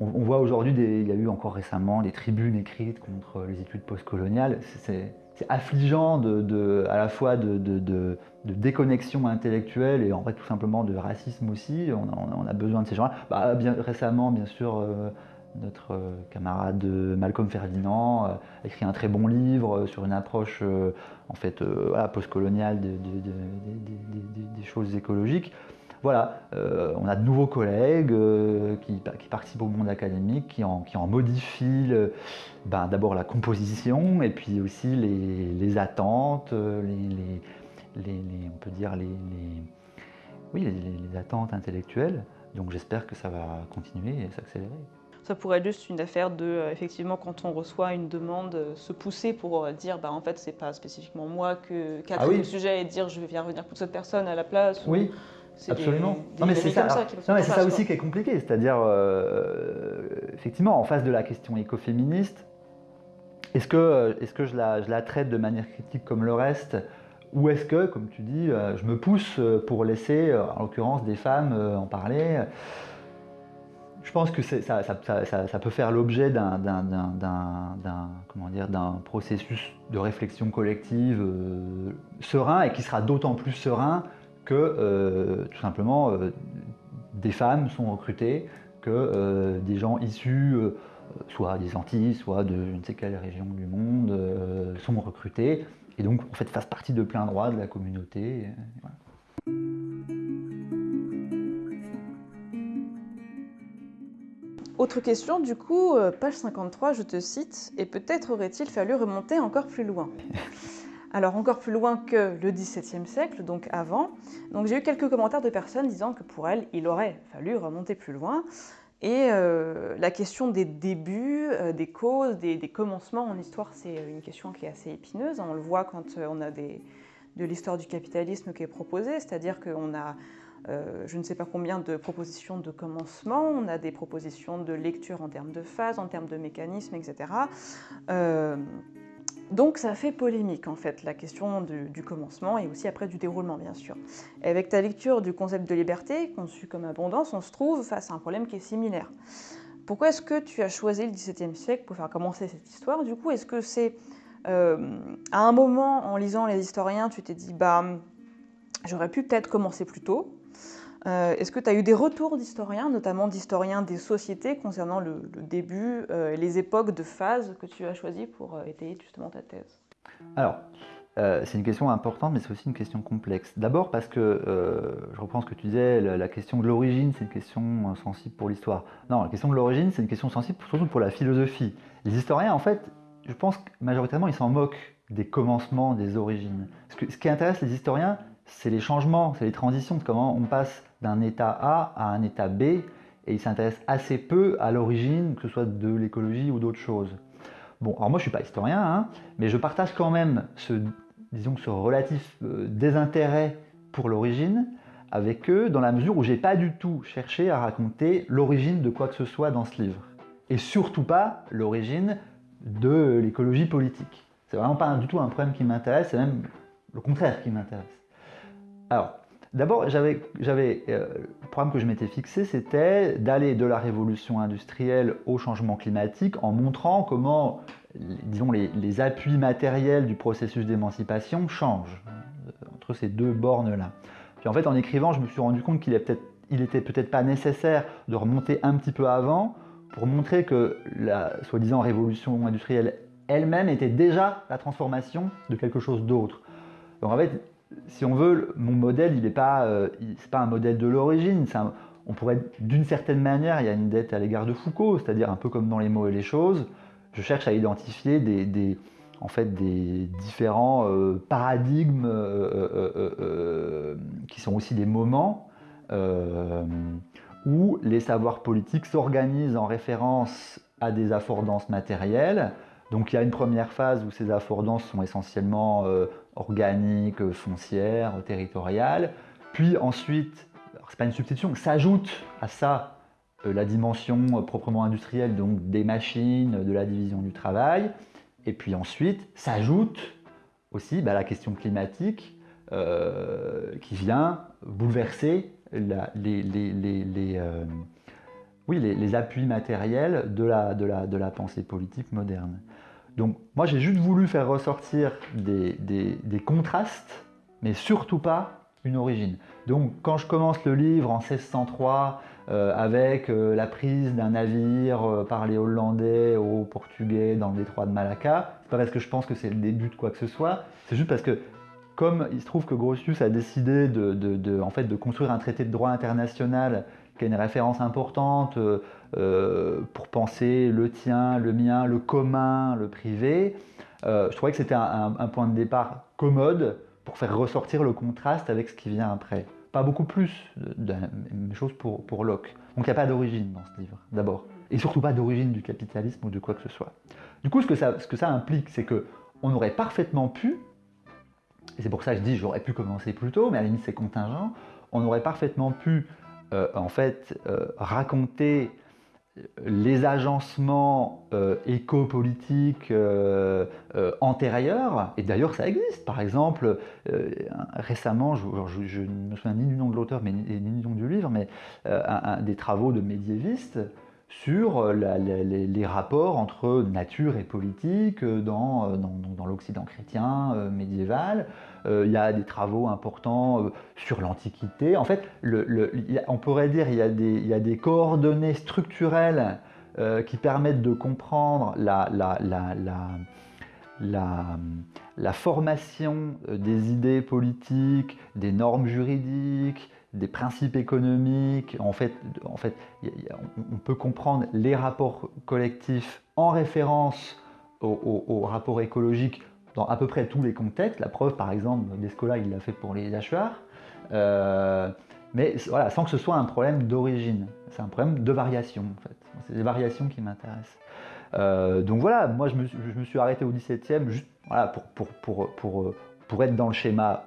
on, voit aujourd'hui, il y a eu encore récemment des tribunes écrites contre les études postcoloniales. C'est affligeant à la fois de, déconnexion intellectuelle et en fait tout simplement de racisme aussi. On a, besoin de ces gens-là. Bah, récemment, bien sûr, euh, notre euh, camarade Malcolm Ferdinand a écrit un très bon livre sur une approche euh, en fait postcoloniale des choses écologiques voilà, euh, on a de nouveaux collègues euh, qui, participent au monde académique, qui en, modifient ben, d'abord la composition et puis aussi les, attentes, les, on peut dire les, oui, les, attentes intellectuelles. Donc j'espère que ça va continuer et s'accélérer. Ça pourrait être juste une affaire de, euh, effectivement, quand on reçoit une demande, se pousser pour dire, bah, en fait, c'est pas spécifiquement moi que, qui a ah le sujet et dire, je vais venir revenir pour cette personne à la place. Oui. Absolument. non, mais c'est ça, aussi qui est compliqué. C'est-à-dire, euh, effectivement, en face de la question écoféministe, est-ce que, est que je, la, je la traite de manière critique comme le reste ou est-ce que, comme tu dis, euh, je me pousse pour laisser, euh, en l'occurrence, des femmes en parler Je pense que ça, ça, ça, peut faire l'objet d'un processus de réflexion collective serein et qui sera d'autant plus serein que euh, tout simplement euh, des femmes sont recrutées, que euh, des gens issus soit des Antilles, soit de je ne sais quelle région du monde sont recrutés et donc en fait fassent partie de plein droit de la communauté. Autre question, du coup, page 53, je te cite, et peut-être aurait-il fallu remonter encore plus loin? Alors encore plus loin que le XVIIe siècle, donc avant. Donc j'ai eu quelques commentaires de personnes disant que pour elles, il aurait fallu remonter plus loin. Et euh, la question des débuts, euh, des causes, des, commencements en histoire, c'est une question qui est assez épineuse. On le voit quand euh, on a de l'histoire du capitalisme qui est proposée, c'est-à-dire qu'on a je ne sais pas combien de propositions de commencement, on a des propositions de lecture en termes de phase, en termes de mécanisme, etc. Donc ça fait polémique en fait, la question du, commencement et aussi après du déroulement bien sûr. Et avec ta lecture du concept de liberté, conçu comme abondance, on se trouve face à un problème qui est similaire. Pourquoi est-ce que tu as choisi le XVIIe siècle pour faire commencer cette histoire? Du coup, est-ce que c'est euh, à un moment, en lisant les historiens, tu t'es dit, bah, j'aurais pu peut-être commencer plus tôt? Euh, Est-ce que tu as eu des retours d'historiens, notamment d'historiens des sociétés, concernant le, début euh, les époques de phase que tu as choisies pour étayer justement ta thèse? Alors, c'est une question importante, mais c'est aussi une question complexe. D'abord parce que, je reprends ce que tu disais, la, question de l'origine, c'est une question sensible pour l'histoire. Non, la question de l'origine, c'est une question sensible surtout pour la philosophie. Les historiens, en fait, je pense que majoritairement, ils s'en moquent des commencements, des origines. Ce, qui intéresse les historiens, c'est les changements, c'est les transitions, comment on passe d'un état A à un état B, et ils s'intéressent assez peu à l'origine, que ce soit de l'écologie ou d'autres choses. Bon, alors moi je suis pas historien, hein, mais je partage quand même ce, disons, ce relatif euh, désintérêt pour l'origine avec eux, dans la mesure où j'ai pas du tout cherché à raconter l'origine de quoi que ce soit dans ce livre. Et surtout pas l'origine de l'écologie politique. C'est vraiment pas du tout un problème qui m'intéresse, c'est même le contraire qui m'intéresse. Alors, d'abord, j'avais, euh, le programme que je m'étais fixé, c'était d'aller de la révolution industrielle au changement climatique en montrant comment, disons, les, appuis matériels du processus d'émancipation changent euh, entre ces deux bornes-là. Puis en fait, en écrivant, je me suis rendu compte qu'il était peut-être pas nécessaire de remonter un petit peu avant pour montrer que la soi-disant révolution industrielle elle-même était déjà la transformation de quelque chose d'autre. Donc en fait, si on veut, mon modèle, il n'est pas, euh, pas un modèle de l'origine. On pourrait, d'une certaine manière, il y a une dette à l'égard de Foucault, c'est-à-dire un peu comme dans les mots et les choses. Je cherche à identifier des, en fait, des différents euh, paradigmes euh, qui sont aussi des moments où les savoirs politiques s'organisent en référence à des affordances matérielles. Donc il y a une première phase où ces affordances sont essentiellement euh, organiques, foncières, territoriales. Puis ensuite, c'est pas une substitution, s'ajoute à ça euh, la dimension euh, proprement industrielle, donc des machines, de la division du travail. Et puis ensuite, s'ajoute aussi bah, la question climatique qui vient bouleverser les, euh, appuis matériels de la pensée politique moderne. Donc moi j'ai juste voulu faire ressortir des, contrastes, mais surtout pas une origine. Donc quand je commence le livre en 1603 euh, avec euh, la prise d'un navire par les Hollandais aux Portugais dans le détroit de Malacca, c'est pas parce que je pense que c'est le début de quoi que ce soit, c'est juste parce que comme il se trouve que Grotius a décidé de construire un traité de droit international qui une référence importante euh, euh, pour penser le tien, le mien, le commun, le privé, euh, je trouvais que c'était un, point de départ commode pour faire ressortir le contraste avec ce qui vient après. Pas beaucoup plus de, la même chose pour, Locke. Donc il n'y a pas d'origine dans ce livre, d'abord. Et surtout pas d'origine du capitalisme ou de quoi que ce soit. Du coup, ce que ça, que implique, c'est qu'on aurait parfaitement pu et c'est pour ça que je dis j'aurais pu commencer plus tôt, mais à la limite c'est contingent, on aurait parfaitement pu euh, en fait euh, raconter les agencements euh, éco-politiques antérieurs, et d'ailleurs ça existe. Par exemple, récemment, je, ne me souviens ni du nom de l'auteur ni, du nom du livre, mais des travaux de médiévistes sur euh, les, rapports entre nature et politique euh, dans, euh, dans, l'Occident chrétien médiéval. il y a des travaux importants sur l'Antiquité. En fait, on pourrait dire qu'il y, y a des coordonnées structurelles qui permettent de comprendre la, la formation des idées politiques, des normes juridiques, des principes économiques. En fait, en fait on peut comprendre les rapports collectifs en référence aux, rapports écologiques dans à peu près tous les contextes. La preuve, par exemple, Descola, il l'a fait pour les hachoirs. Euh, mais voilà, sans que ce soit un problème d'origine. C'est un problème de variation, en fait. C'est des variations qui m'intéressent. Euh, donc voilà, moi je me, suis arrêté au 17e juste voilà, pour, pour, pour, pour être dans le schéma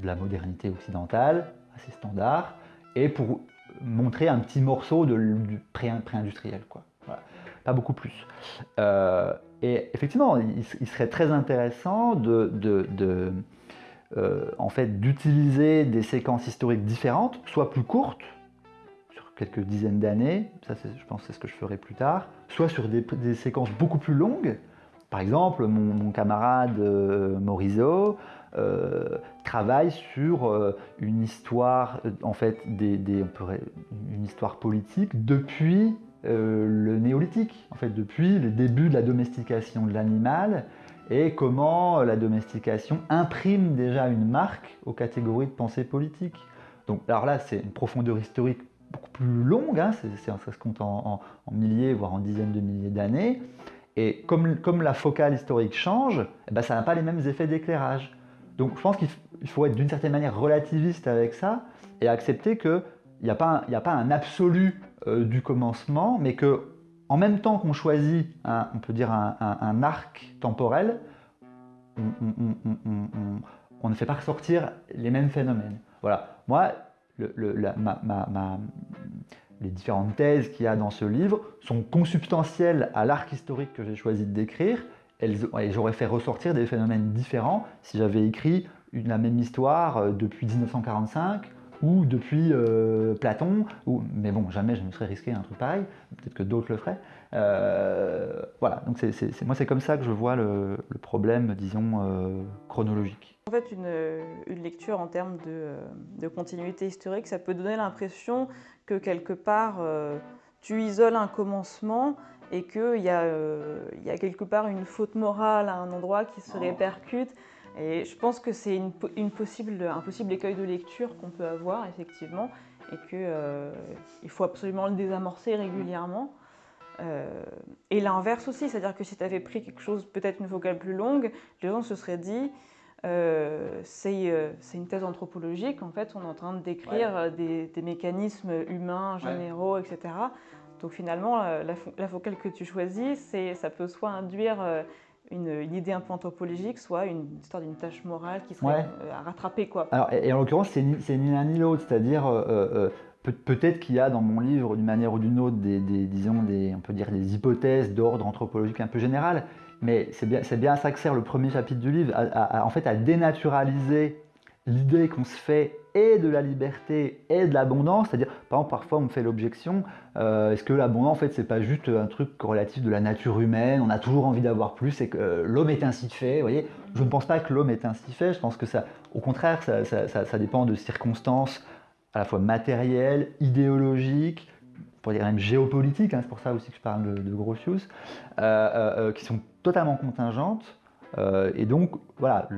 de la modernité occidentale, assez standard, et pour montrer un petit morceau de, du pré-industriel. quoi. Pas beaucoup plus. Euh, Et effectivement, il, serait très intéressant de, euh, en fait, d'utiliser des séquences historiques différentes, soit plus courtes, sur quelques dizaines d'années, ça je pense c'est ce que je ferai plus tard, soit sur des, séquences beaucoup plus longues. Par exemple, mon, camarade euh, Morizot euh, travaille sur une histoire, en fait, une histoire politique depuis le néolithique, en fait, depuis le début de la domestication de l'animal et comment la domestication imprime déjà une marque aux catégories de pensée politique. Donc, alors là, c'est une profondeur historique beaucoup plus longue, hein, ça se compte en, milliers, voire en dizaines de milliers d'années. Et comme, comme, la focale historique change, eh ben, ça n'a pas les mêmes effets d'éclairage. Donc je pense qu'il faut être d'une certaine manière relativiste avec ça et accepter qu'il n'y a, pas un, un absolu euh, du commencement, mais que en même temps qu'on choisit, on peut dire, un, arc temporel, on, ne fait pas ressortir les mêmes phénomènes. Voilà. Moi, les différentes thèses qu'il y a dans ce livre sont consubstantielles à l'arc historique que j'ai choisi de décrire. J'aurais fait ressortir des phénomènes différents si j'avais écrit la même histoire euh, depuis 1945 ou depuis euh, Platon, mais bon, jamais je me serais risqué un truc pareil, peut-être que d'autres le feraient. Euh, voilà, donc moi c'est comme ça que je vois le, problème, disons, chronologique. En fait, une, lecture en termes de, continuité historique, ça peut donner l'impression que quelque part, tu isoles un commencement et qu'il y, a, y a quelque part une faute morale à un endroit qui se répercute. Et je pense que c'est une, possible, un possible écueil de lecture qu'on peut avoir, effectivement, et qu'il euh, faut absolument le désamorcer régulièrement. Euh, et l'inverse aussi, c'est-à-dire que si tu avais pris quelque chose, peut-être une focale plus longue, les gens se seraient dit euh, c'est une thèse anthropologique, en fait, on est en train de décrire des, mécanismes humains, généraux, etc. Donc finalement, la, la, focale que tu choisis, ça peut soit induire une, idée un peu anthropologique, soit une histoire d'une tâche morale qui serait euh, à rattraper. Quoi. Alors, et, en l'occurrence, c'est ni, ni l'un ni l'autre, c'est-à-dire euh, euh, peut-être qu'il y a dans mon livre, d'une manière ou d'une autre, des, disons, des, on peut dire des hypothèses d'ordre anthropologique un peu général, mais c'est bien, bien à ça que sert le premier chapitre du livre, en fait à dénaturaliser l'idée qu'on se fait et de la liberté et de l'abondance, c'est-à-dire, par exemple, parfois on me fait l'objection, euh, est-ce que l'abondance, en fait, c'est pas juste un truc relatif de la nature humaine, on a toujours envie d'avoir plus, et que euh, l'homme est ainsi fait, vous voyez? Je ne pense pas que l'homme est ainsi fait, je pense que ça, au contraire, ça, dépend de circonstances à la fois matérielles, idéologiques, pour dire même géopolitiques, hein, c'est pour ça aussi que je parle de, de Grotius, euh, qui sont totalement contingentes, euh, et donc, voilà,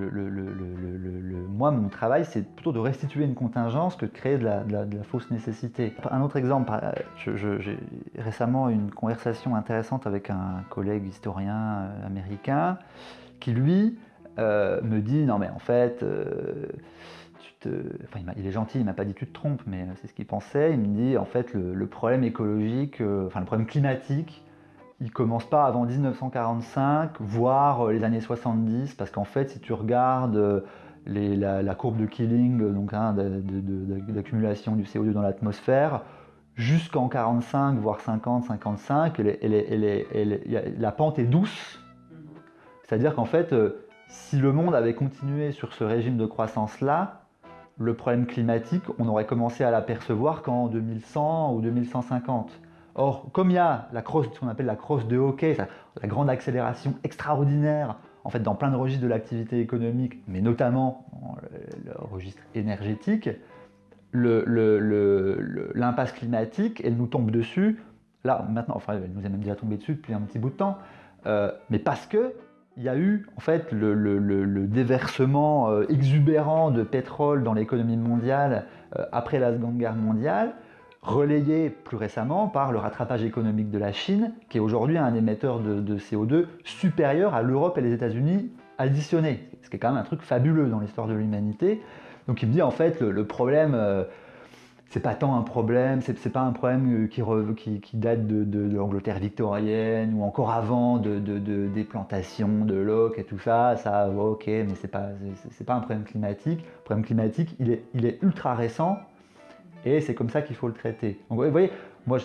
moi, mon travail, c'est plutôt de restituer une contingence que de créer de la, fausse nécessité. Un autre exemple, j'ai récemment une conversation intéressante avec un collègue historien euh, américain qui, lui, euh, me dit, non mais en fait, il, est gentil, il m'a pas dit tu te trompes, mais c'est ce qu'il pensait. Il me dit, en fait, le, problème écologique, enfin le problème climatique, il commence pas avant 1945, voire euh, les années 70, parce qu'en fait, si tu regardes euh, la, courbe de Killing, donc hein, d'accumulation du CO2 dans l'atmosphère, jusqu'en 45, voire 50, 55, la pente est douce. C'est-à-dire qu'en fait, euh, si le monde avait continué sur ce régime de croissance-là, le problème climatique, on aurait commencé à l'apercevoir qu'en 2100 ou 2150. Or, comme il y a la crosse, ce qu'on appelle la crosse de hockey, la grande accélération extraordinaire en fait, dans plein de registres de l'activité économique, mais notamment dans le, registre énergétique, l'impasse climatique, elle nous tombe dessus, là maintenant, enfin elle nous est même déjà tombée dessus depuis un petit bout de temps, euh, mais parce que il y a eu en fait le, déversement euh, exubérant de pétrole dans l'économie mondiale euh, après la Seconde Guerre mondiale, relayé plus récemment par le rattrapage économique de la Chine, qui est aujourd'hui un émetteur de, CO2 supérieur à l'Europe et les États-Unis additionnés, ce qui est quand même un truc fabuleux dans l'histoire de l'humanité. Donc il me dit en fait le, problème, euh, c'est pas tant un problème, c'est pas un problème euh, qui, date de, l'Angleterre victorienne ou encore avant de, des plantations de l'oc et tout ça, ça ok, mais c'est pas, pas un problème climatique. Le problème climatique, il est ultra récent et c'est comme ça qu'il faut le traiter. Vous voyez, moi,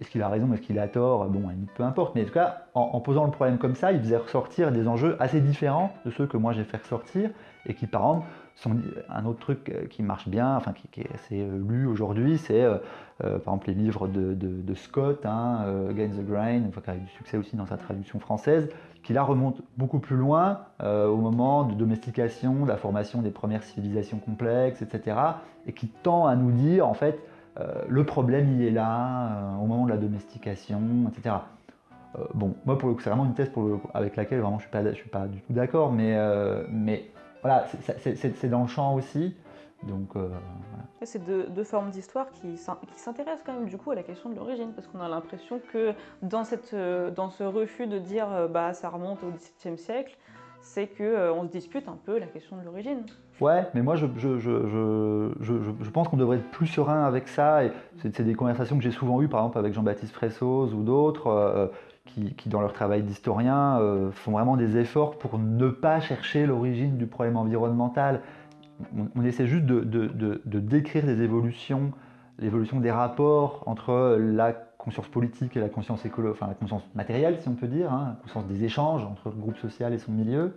est-ce qu'il a raison, est-ce qu'il a tort? Bon, peu importe, mais en tout cas, en, posant le problème comme ça, il faisait ressortir des enjeux assez différents de ceux que moi j'ai fait ressortir, et qui, par exemple, sont un autre truc euh, qui marche bien, enfin qui, est assez euh, lu aujourd'hui, c'est euh, par exemple les livres de, Scott, hein, Against the Grain, enfin, qui a eu du succès aussi dans sa traduction française, qui là remonte beaucoup plus loin au moment de domestication, de la formation des premières civilisations complexes, etc., et qui tend à nous dire en fait euh, le problème il est là, euh, au moment de la domestication, etc. Euh, bon, moi pour le coup, c'est vraiment une thèse avec laquelle vraiment je suis pas, suis pas du tout d'accord, mais, mais voilà, c'est dans le champ aussi. Donc, C'est deux, formes d'histoire qui, qui s'intéressent quand même du coup à la question de l'origine, parce qu'on a l'impression que dans, cette, dans ce refus de dire bah, ça remonte au XVIIe siècle, c'est qu'on se dispute un peu la question de l'origine. Ouais, mais moi je, je, je, je pense qu'on devrait être plus serein avec ça. C'est, des conversations que j'ai souvent eues, par exemple avec Jean-Baptiste Fressos ou d'autres, euh, qui, dans leur travail d'historien, euh, font vraiment des efforts pour ne pas chercher l'origine du problème environnemental. On, essaie juste de, décrire des évolutions, l'évolution des rapports entre la conscience politique et la conscience écolo, enfin la conscience matérielle, si on peut dire, hein, la conscience des échanges entre le groupe social et son milieu.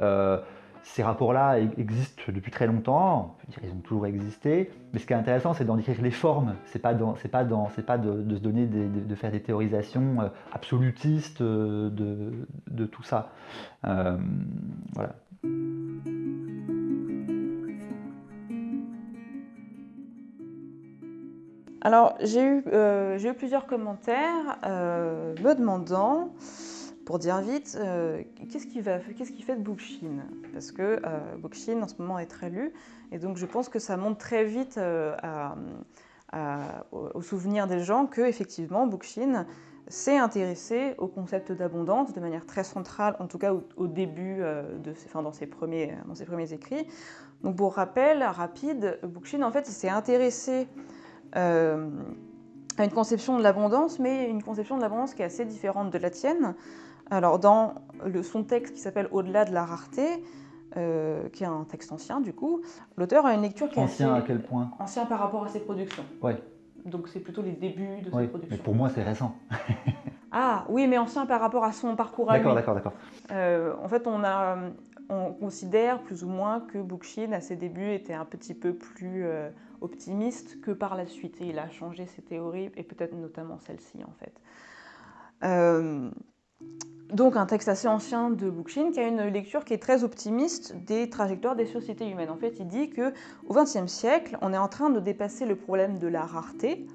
Euh, ces rapports-là existent depuis très longtemps, ils ont toujours existé, mais ce qui est intéressant, c'est d'en décrire les formes, c'est pas, pas, pas de, se donner de, faire des théorisations euh, absolutistes euh, de, tout ça. Euh, voilà. Alors, j'ai eu, j'ai eu plusieurs commentaires me demandant pour dire vite, euh, qu'est-ce qui qu'est-ce qui fait de Bookchin Parce que euh, Bookchin en ce moment est très lu, et donc je pense que ça monte très vite euh, au souvenir des gens que effectivement Bookchin s'est intéressé au concept d'abondance de manière très centrale, en tout cas au, début de ses, enfin, dans ses premiers dans ses premiers écrits. Donc pour rappel rapide, Bookchin en fait il s'est intéressé à une conception de l'abondance, mais une conception de l'abondance qui est assez différente de la tienne. Alors, dans le, son texte qui s'appelle Au-delà de la rareté, euh, qui est un texte ancien du coup, l'auteur a une lecture qui est ancien à quel point Ancien par rapport à ses productions. Ouais. Donc c'est plutôt les débuts de ses productions. Mais pour moi c'est récent. ah oui, mais ancien par rapport à son parcours à. D'accord, d'accord, d'accord. Euh, en fait, on a, on considère plus ou moins que Bookchin à ses débuts était un petit peu plus euh, optimiste que par la suite. Et il a changé ses théories et peut-être notamment celle-ci en fait. Euh, donc un texte assez ancien de Bookchin qui a une lecture qui est très optimiste des trajectoires des sociétés humaines. En fait, il dit que au XXe siècle, on est en train de dépasser le problème de la rareté.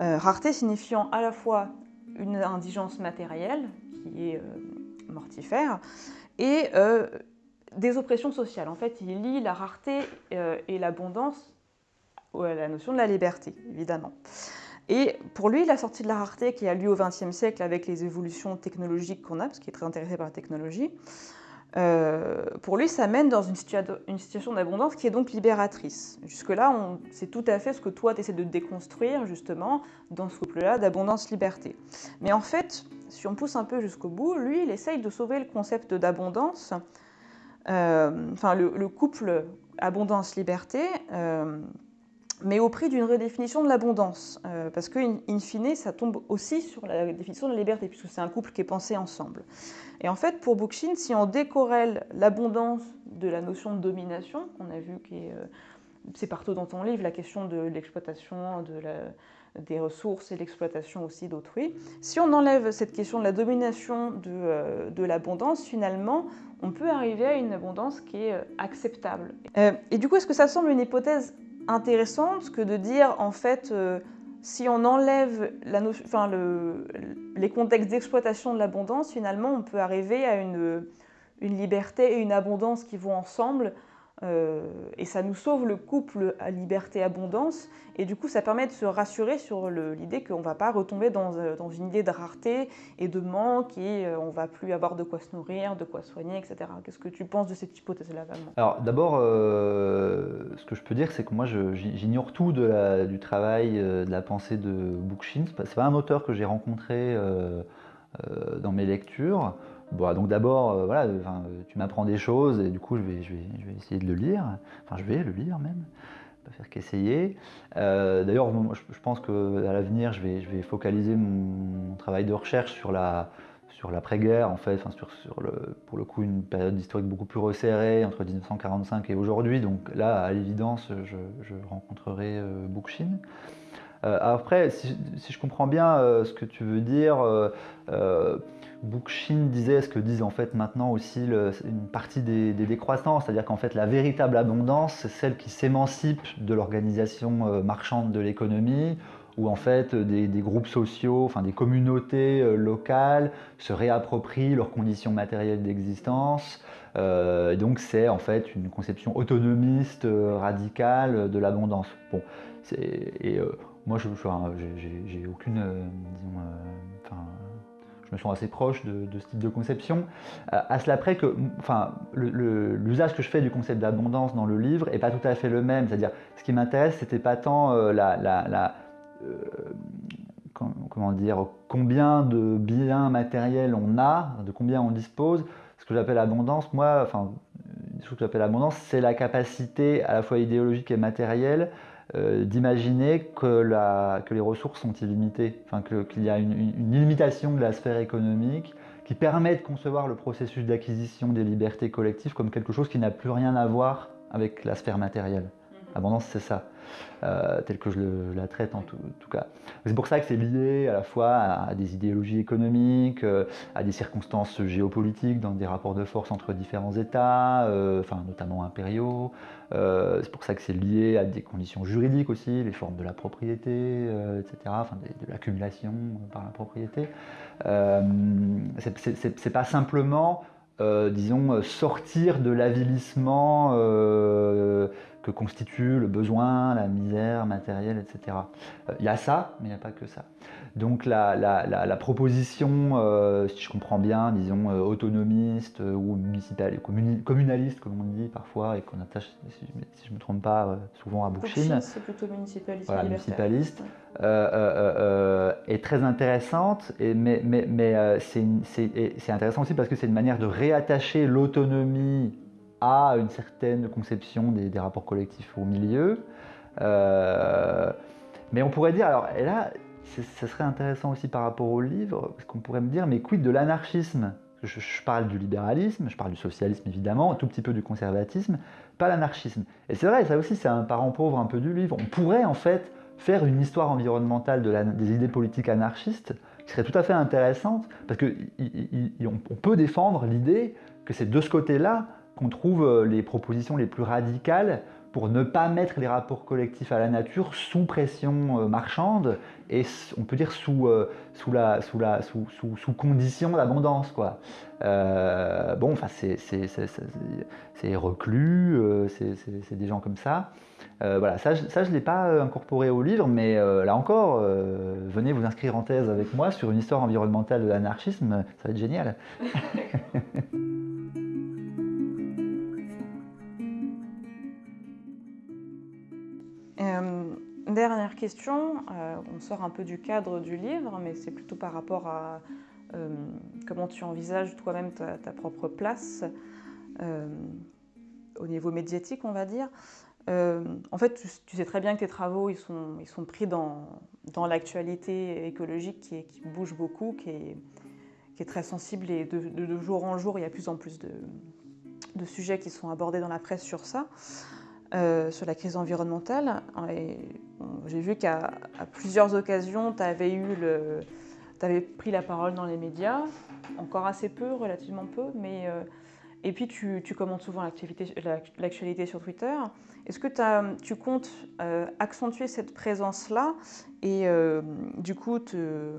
Euh, rareté signifiant à la fois une indigence matérielle qui est euh, mortifère et euh, des oppressions sociales. En fait, il lie la rareté et l'abondance à la notion de la liberté, évidemment. Et pour lui, la sortie de la rareté qui a lieu au XXe siècle avec les évolutions technologiques qu'on a, parce qu'il est très intéressé par la technologie, euh, pour lui, ça mène dans une, situation d'abondance qui est donc libératrice. Jusque-là, c'est tout à fait ce que toi, tu essaies de déconstruire, justement, dans ce couple-là d'abondance-liberté. Mais en fait, si on pousse un peu jusqu'au bout, lui, il essaye de sauver le concept d'abondance, euh, enfin, le, couple abondance-liberté. Euh, mais au prix d'une redéfinition de l'abondance, euh, parce qu'in in fine, ça tombe aussi sur la définition de la liberté, puisque c'est un couple qui est pensé ensemble. Et en fait, pour Bookchin, si on décorrèle l'abondance de la notion de domination, qu'on a vu que euh, c'est partout dans ton livre, la question de l'exploitation de des ressources et l'exploitation aussi d'autrui, si on enlève cette question de la domination de, euh, de l'abondance, finalement, on peut arriver à une abondance qui est acceptable. et du coup, est-ce que ça semble une hypothèse intéressante que de dire en fait euh, si on enlève les contextes d'exploitation de l'abondance, finalement on peut arriver à une, liberté et une abondance qui vont ensemble et ça nous sauve le couple à liberté-abondance. Et du coup, ça permet de se rassurer sur l'idée qu'on ne va pas retomber dans, euh, dans, une idée de rareté et de manque et euh, on ne va plus avoir de quoi se nourrir, de quoi soigner, etc. Qu'est-ce que tu penses de cette hypothèse-là, Alors, d'abord, ce que je peux dire, c'est que moi, j'ignore tout du travail, de la pensée de Bookchin. Ce n'est pas un auteur que j'ai rencontré dans mes lectures. Bon, donc d'abord, euh, voilà, tu m'apprends des choses et du coup, je vais, essayer de le lire. Enfin, je vais le lire même. pas faire qu'essayer. D'ailleurs, je, pense qu'à l'avenir, je vais, focaliser mon, travail de recherche sur la, sur l'après-guerre, en fait, sur, le, pour le coup une période historique beaucoup plus resserrée entre 1945 et aujourd'hui. Donc là, à l'évidence, je, rencontrerai euh, Bookchin. Euh, après, si, je comprends bien euh, ce que tu veux dire, euh, Bookchin disait ce que disent en fait maintenant aussi une partie des, des décroissances, c'est-à-dire qu'en fait la véritable abondance, c'est celle qui s'émancipe de l'organisation marchande de l'économie, où en fait des, groupes sociaux, enfin des communautés euh, locales se réapproprient leurs conditions matérielles d'existence. Euh, donc c'est en fait une conception autonomiste euh, radicale de l'abondance. Bon, et moi je j'ai aucune, disons, je me sens assez proche de, ce type de conception. à cela près que, enfin, l'usage que je fais du concept d'abondance dans le livre est pas tout à fait le même. C'est-à-dire, ce qui m'intéresse, c'était pas tant la, la euh, comment dire, combien de biens matériels on a, de combien on dispose. Ce que j'appelle abondance, moi, enfin, ce que j'appelle abondance, c'est la capacité à la fois idéologique et matérielle euh, d'imaginer que, que les ressources sont illimitées, enfin, qu'il y a une, une, illimitation de la sphère économique qui permet de concevoir le processus d'acquisition des libertés collectives comme quelque chose qui n'a plus rien à voir avec la sphère matérielle. Mhm. Abondance, c'est ça. Euh, telle que je la traite en tout, cas. C'est pour ça que c'est lié à la fois à, des idéologies économiques, euh, à des circonstances géopolitiques dans des rapports de force entre différents États, euh, enfin, notamment impériaux. c'est pour ça que c'est lié à des conditions juridiques aussi, les formes de la propriété, etc., enfin, de, l'accumulation par la propriété. c'est pas simplement disons, sortir de l'avilissement que constitue le besoin, la misère matérielle, etc. Euh, il y a ça, mais il n'y a pas que ça. Donc la, la, proposition, euh, si je comprends bien, disons euh, autonomiste ou municipal, communaliste, comme on dit parfois, et qu'on attache, si je ne me trompe pas, souvent à Bookchin. c'est plutôt municipaliste. Voilà, municipaliste. est très intéressante, et, mais, mais, mais c'est intéressant aussi parce que c'est une manière de réattacher l'autonomie à une certaine conception des, rapports collectifs au milieu. Euh, mais on pourrait dire, alors, et là, ce serait intéressant aussi par rapport au livre, parce qu'on pourrait me dire, mais quid de l'anarchisme? Je, parle du libéralisme, je parle du socialisme évidemment, un tout petit peu du conservatisme, pas l'anarchisme. Et c'est vrai, ça aussi c'est un parent pauvre un peu du livre. On pourrait en fait faire une histoire environnementale de des idées politiques anarchistes qui serait tout à fait intéressante, parce qu'on peut défendre l'idée que c'est de ce côté-là qu'on trouve euh, les propositions les plus radicales pour ne pas mettre les rapports collectifs à la nature sous pression euh, marchande et on peut dire sous, euh, sous, la, sous, la, sous, sous, sous condition d'abondance. Quoi. bon, enfin, c'est reclus, c'est des gens comme ça. voilà, ça, ça je ne l'ai pas incorporé au livre, mais là encore, venez vous inscrire en thèse avec moi sur une histoire environnementale de l'anarchisme, ça va être génial. euh, on sort un peu du cadre du livre, mais c'est plutôt par rapport à euh, comment tu envisages toi-même ta, propre place euh, au niveau médiatique, on va dire. en fait, tu, sais très bien que tes travaux, ils sont, pris dans, l'actualité écologique qui, bouge beaucoup, qui est, qui très sensible et de, jour en jour, il y a plus en plus de sujets qui sont abordés dans la presse sur ça. Euh, sur la crise environnementale. J'ai vu qu'à plusieurs occasions, tu avais, avais pris la parole dans les médias, encore assez peu, relativement peu, mais euh, et puis tu, tu commentes souvent l'actualité sur Twitter. Est-ce que tu comptes euh, accentuer cette présence-là et du coup te,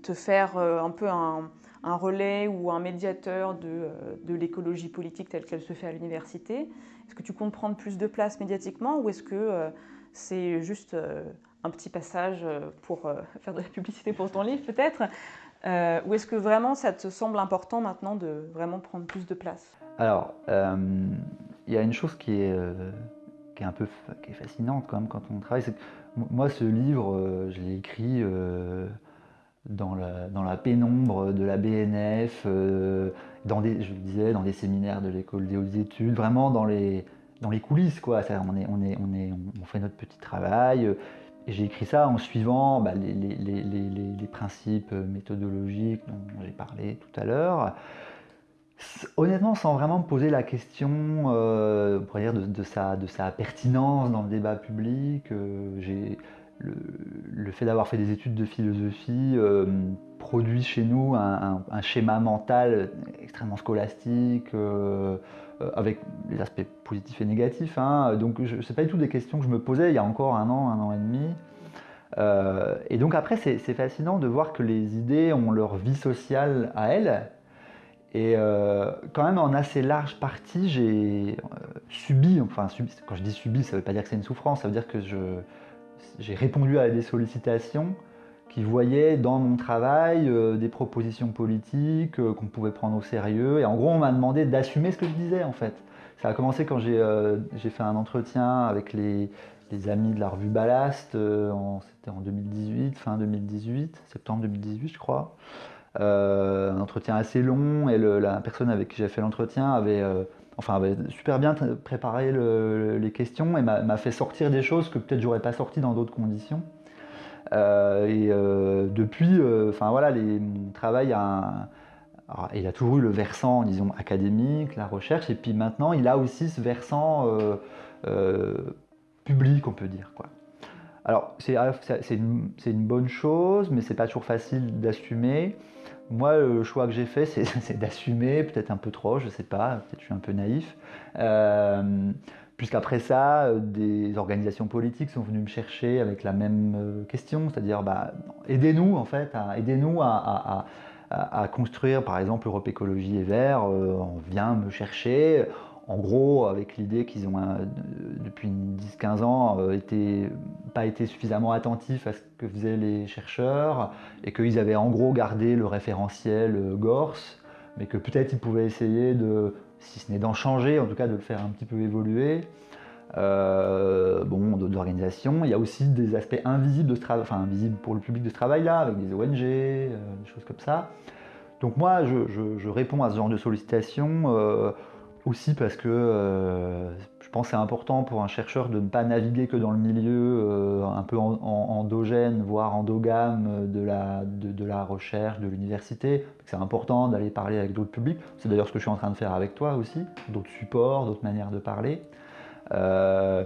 te faire un peu un, un, relais ou un médiateur de, de l'écologie politique telle qu'elle se fait à l'université est-ce que tu comptes prendre plus de place médiatiquement ou est-ce que euh, c'est juste euh, un petit passage euh, pour faire de la publicité pour ton livre peut-être? Ou est-ce que vraiment ça te semble important maintenant de vraiment prendre plus de place? Alors, il y a une chose qui est, qui est un peu qui est fascinante quand quand on travaille. moi, ce livre, je l'ai écrit dans la, pénombre de la BNF, dans des, je disais, dans des séminaires de l'école des hautes études, vraiment dans les, coulisses, quoi. On, fait notre petit travail. J'ai écrit ça en suivant bah, les, principes méthodologiques dont j'ai parlé tout à l'heure. Honnêtement, sans vraiment me poser la question euh, dire de, sa, pertinence dans le débat public, euh, le, fait d'avoir fait des études de philosophie euh, produit chez nous un, schéma mental extrêmement scolastique, euh, euh, avec les aspects positifs et négatifs. Hein. Donc ce n'est pas du tout des questions que je me posais il y a encore un an, un an et demi. Et donc après, c'est fascinant de voir que les idées ont leur vie sociale à elles. Et quand même, en assez large partie, j'ai subi, enfin, subi, quand je dis subi, ça ne veut pas dire que c'est une souffrance, ça veut dire que j'ai répondu à des sollicitations qui voyaient dans mon travail euh, des propositions politiques euh, qu'on pouvait prendre au sérieux. Et en gros, on m'a demandé d'assumer ce que je disais, en fait. Ça a commencé quand j'ai euh, fait un entretien avec les, amis de la revue Ballast, c'était en 2018, fin 2018, septembre 2018, je crois. un entretien assez long, et la personne avec qui j'ai fait l'entretien avait enfin avait super bien préparé le, les questions et m'a fait sortir des choses que peut-être j'aurais pas sorti dans d'autres conditions. Euh, et euh, depuis, euh, enfin voilà, mon travail a, il a toujours eu le versant, disons, académique, la recherche, et puis maintenant, il a aussi ce versant public, on peut dire. Alors, c'est une, une, bonne chose, mais c'est pas toujours facile d'assumer. Moi, le choix que j'ai fait, c'est d'assumer, peut-être un peu trop, je sais pas, peut-être je suis un peu naïf. Euh, Puisqu'après ça, euh, des organisations politiques sont venues me chercher avec la même euh, question, c'est-à-dire bah, aidez-nous en fait, aidez-nous à, construire par exemple Europe Écologie et Vert, euh, on vient me chercher, en gros avec l'idée qu'ils ont depuis 10-15 ans été, pas été suffisamment attentifs à ce que faisaient les chercheurs et qu'ils avaient en gros gardé le référentiel GORS, mais que peut-être ils pouvaient essayer de si ce n'est d'en changer, en tout cas de le faire un petit peu évoluer. Euh, bon, d'organisation. Il y a aussi des aspects invisibles de ce enfin invisibles pour le public de ce travail-là, avec des ONG, euh, des choses comme ça. Donc moi, je, réponds à ce genre de sollicitations euh, aussi parce que euh, je pense que c'est important pour un chercheur de ne pas naviguer que dans le milieu un peu endogène, voire endogame de la, de la recherche, de l'université. C'est important d'aller parler avec d'autres publics. C'est d'ailleurs ce que je suis en train de faire avec toi aussi, d'autres supports, d'autres manières de parler. Euh,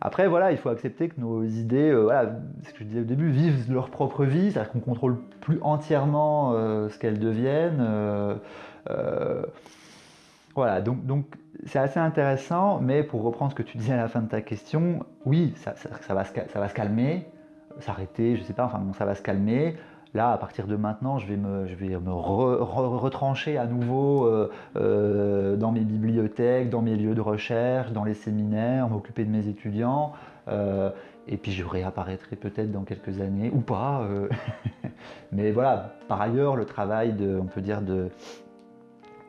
après, voilà, il faut accepter que nos idées, euh, voilà, ce que je disais au début, vivent leur propre vie, c'est-à-dire qu'on contrôle plus entièrement euh, ce qu'elles deviennent. Voilà, donc donc c'est assez intéressant, mais pour reprendre ce que tu disais à la fin de ta question, oui, ça, va, ça va se calmer, s'arrêter, je sais pas, enfin bon, ça va se calmer. Là, à partir de maintenant, je vais me, vais me retrancher à nouveau euh, euh, dans mes bibliothèques, dans mes lieux de recherche, dans les séminaires, m'occuper de mes étudiants. Euh, et puis je réapparaîtrai peut-être dans quelques années, ou pas. Mais voilà, par ailleurs, le travail de, on peut dire, de,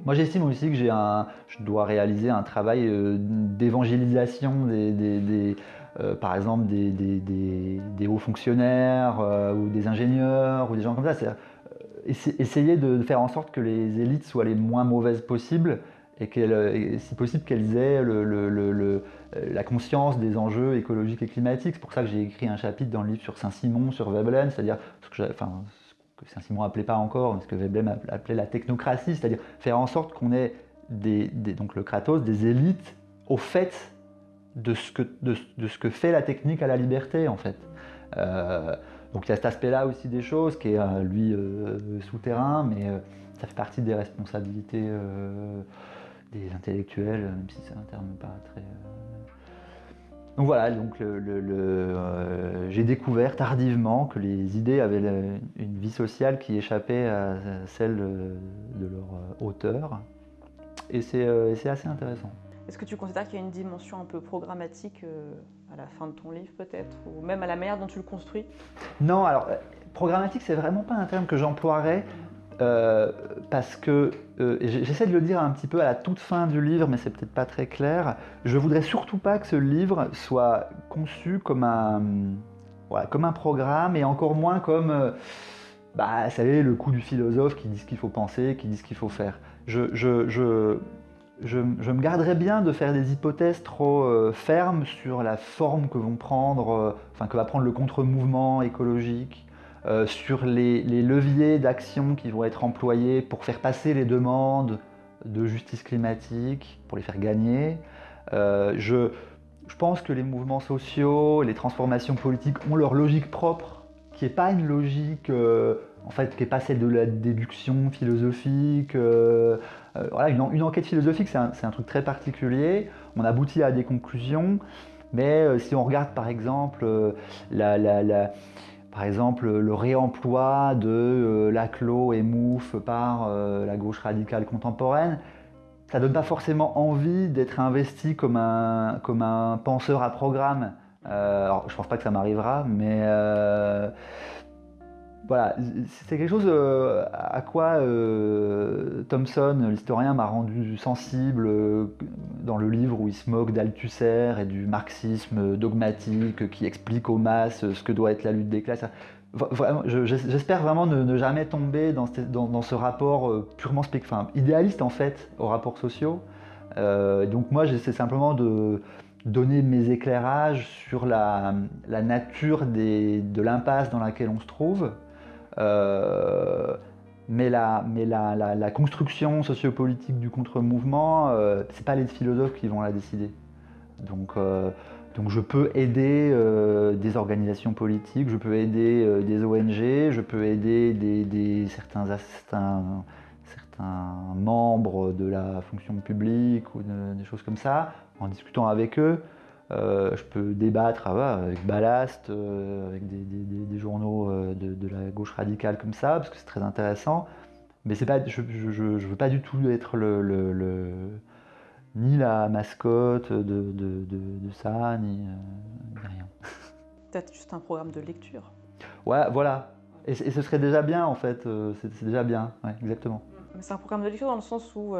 moi, j'estime aussi que un, je dois réaliser un travail d'évangélisation des, des, euh, par exemple des, hauts fonctionnaires euh, ou des ingénieurs ou des gens comme ça. Euh, essayer de faire en sorte que les élites soient les moins mauvaises possibles et, si possible qu'elles aient la conscience des enjeux écologiques et climatiques. C'est pour ça que j'ai écrit un chapitre dans le livre sur Saint-Simon, sur Veblen, c'est-à-dire que Saint-Simon appelait pas encore, ce que Veblen appelait la technocratie, c'est-à-dire faire en sorte qu'on ait donc le Kratos, des élites au fait de ce, que, de, ce que fait la technique à la liberté, en fait. Euh, donc il y a cet aspect-là aussi des choses qui est, euh, lui, euh, souterrain, mais ça fait partie des responsabilités des intellectuels, même si c'est un terme pas très... Donc voilà, donc le, j'ai découvert tardivement que les idées avaient une vie sociale qui échappait à celle de leur auteur, et c'est assez intéressant. Est-ce que tu considères qu'il y a une dimension un peu programmatique euh, à la fin de ton livre peut-être, ou même à la manière dont tu le construis? Non, alors euh, programmatique, c'est vraiment pas un terme que j'emploierais. Euh, parce que j'essaie de le dire un petit peu à la toute fin du livre, mais c'est peut-être pas très clair. Je voudrais surtout pas que ce livre soit conçu comme un, comme un programme et encore moins comme, bah, vous savez, le coup du philosophe qui dit ce qu'il faut penser, qui dit ce qu'il faut faire. Je, je, je, je, me garderais bien de faire des hypothèses trop euh, fermes sur la forme que vont prendre, euh, enfin que va prendre le contre-mouvement écologique, euh, sur les, leviers d'action qui vont être employés pour faire passer les demandes de justice climatique, pour les faire gagner. Je, je, pense que les mouvements sociaux, les transformations politiques ont leur logique propre, qui n'est pas une logique en fait, qui n'est pas celle de la déduction philosophique. Euh, euh, voilà, une, enquête philosophique, c'est un, truc très particulier. On aboutit à des conclusions, mais euh, si on regarde par exemple, par exemple le réemploi de Laclos et Mouffe par la gauche radicale contemporaine, ça donne pas forcément envie d'être investi comme un, comme un penseur à programme. alors, je pense pas que ça m'arrivera, mais voilà, c'est quelque chose euh, à quoi euh, Thomson, l'historien, m'a rendu sensible euh, dans le livre où il se moque d'Althusser et du marxisme dogmatique qui explique aux masses ce que doit être la lutte des classes. J'espère vraiment ne, jamais tomber dans, ce rapport purement enfin, idéaliste en fait aux rapports sociaux. donc moi j'essaie simplement de donner mes éclairages sur la, nature de l'impasse dans laquelle on se trouve, euh, mais la, mais la, construction sociopolitique du contre-mouvement, euh, ce n'est pas les philosophes qui vont la décider. Donc, euh, je peux aider des organisations politiques, je peux aider des ONG, je peux aider certains, membres de la fonction publique ou des choses comme ça, en discutant avec eux. Euh, je peux débattre ah avec Ballast, euh, avec des, journaux euh, de, la gauche radicale comme ça, parce que c'est très intéressant. Mais pas, je ne veux pas du tout être le, ni la mascotte de, ça, ni, rien. Peut-être juste un programme de lecture. Ouais, voilà. Et, ce serait déjà bien, en fait. C'est déjà bien, exactement. C'est un programme de lecture dans le sens où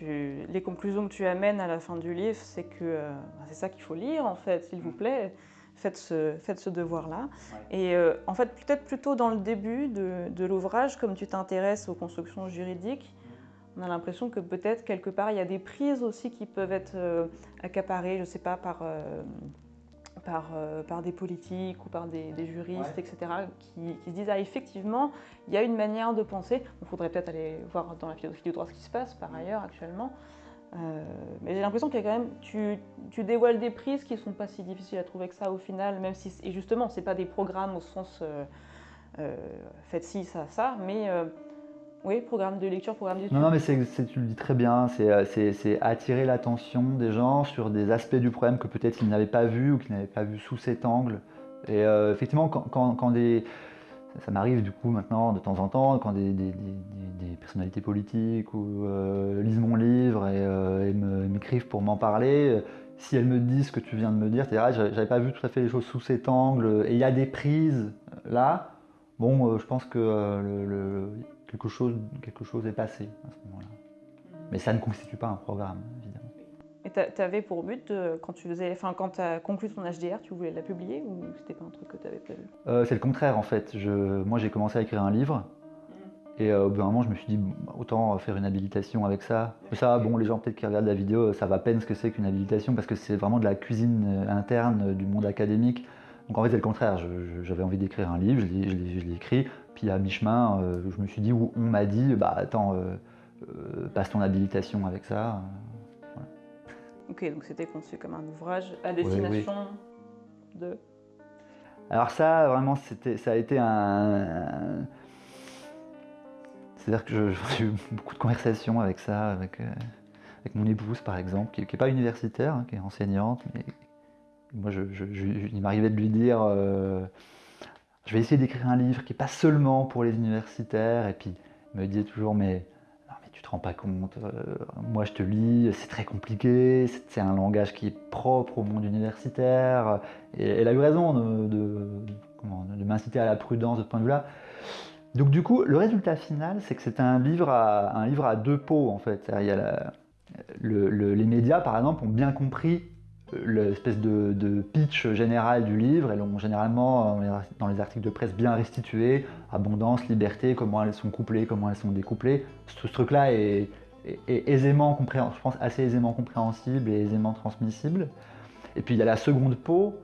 les conclusions que tu amènes à la fin du livre, c'est que euh, bah, c'est ça qu'il faut lire en fait, s'il vous mm. plaît. Faites ce, faites ce devoir-là. Et euh, en fait, peut-être plutôt dans le début de, l'ouvrage, comme tu t'intéresses aux constructions juridiques, on a l'impression que peut-être quelque part il y a des prises aussi qui peuvent être euh, accaparées, je ne sais pas, par par, euh, par des politiques ou par des, juristes, etc., qui, se disent ah, effectivement, il y a une manière de penser. Il faudrait peut-être aller voir dans la philosophie du droit ce qui se passe par ailleurs actuellement. Euh, mais j'ai l'impression qu'il y a quand même, tu, tu, dévoiles des prises qui ne sont pas si difficiles à trouver que ça au final, même si, et justement, ce n'est pas des programmes au sens euh, faites ci, ça, ça, mais oui, programme de lecture, programme d'études. Non, non, mais tu le dis très bien, euh, c'est attirer l'attention des gens sur des aspects du problème que peut-être ils n'avaient pas vu ou qu'ils n'avaient pas vu sous cet angle. Et euh, effectivement, quand, des... Ça, m'arrive du coup maintenant de temps en temps, quand des, personnalités politiques ou, euh, lisent mon livre et, m'écrivent pour m'en parler, si elles me disent ce que tu viens de me dire, vrai, j'avais pas vu tout à fait les choses sous cet angle, et il y a des prises là, bon, je pense que le quelque chose, quelque chose est passé à ce moment-là. Mais ça ne constitue pas un programme, évidemment. Et tu avais pour but, quand tu faisais, enfin, quand as conclu ton HDR, tu voulais la publier ou c'était pas un truc que tu avais prévu? Euh, C'est le contraire en fait. Je, moi j'ai commencé à écrire un livre mm. et euh, au bout d'un moment je me suis dit autant faire une habilitation avec ça. Ça, bon, les gens peut-être qui regardent la vidéo ça va peine ce que c'est qu'une habilitation parce que c'est vraiment de la cuisine euh, interne du monde académique. Donc en fait c'est le contraire. J'avais envie d'écrire un livre, je l'ai écrit. Puis à mi-chemin, euh, je me suis dit, où on m'a dit, bah attends, euh, euh, passe ton habilitation avec ça. Ok, donc c'était conçu comme un ouvrage à destination de. Alors ça, vraiment, c'était, ça a été un. C'est-à-dire que j'ai eu beaucoup de conversations avec ça, avec, avec mon épouse par exemple, qui n'est pas universitaire, hein, qui est enseignante, mais moi, je, il m'arrivait de lui dire je vais essayer d'écrire un livre qui n'est pas seulement pour les universitaires. Et puis, me disait toujours, mais, non, mais tu te rends pas compte, euh, moi je te lis, c'est très compliqué, c'est un langage qui est propre au monde universitaire. Et elle a eu raison de, de, m'inciter à la prudence de ce point de vue-là. Donc du coup, le résultat final, c'est que c'est un livre à un livre à deux pots en fait. Il y a les médias, par exemple, ont bien compris l'espèce de, pitch général du livre. Elles l'ont généralement euh, dans les articles de presse bien restitué. Abondance, liberté, comment elles sont couplées, comment elles sont découplées. Ce, truc-là est, est, aisément je pense assez aisément compréhensible et aisément transmissible. Et puis il y a la seconde peau,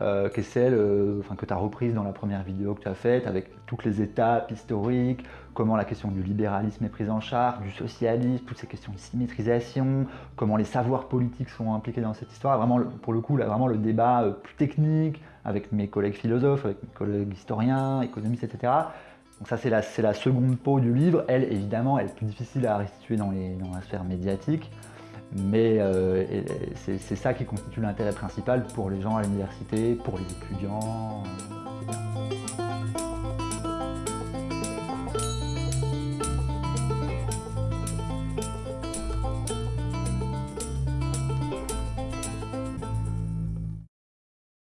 euh, celle euh, que tu as reprise dans la première vidéo que tu as faite, avec toutes les étapes historiques, comment la question du libéralisme est prise en charge, du socialisme, toutes ces questions de symétrisation, comment les savoirs politiques sont impliqués dans cette histoire. Vraiment, pour le coup, là, vraiment le débat euh, plus technique, avec mes collègues philosophes, avec mes collègues historiens, économistes, etc. Donc ça, c'est la, la, seconde peau du livre. Elle, évidemment, elle est plus difficile à restituer dans, les, dans la sphère médiatique. Mais euh, c'est ça qui constitue l'intérêt principal pour les gens à l'université, pour les étudiants.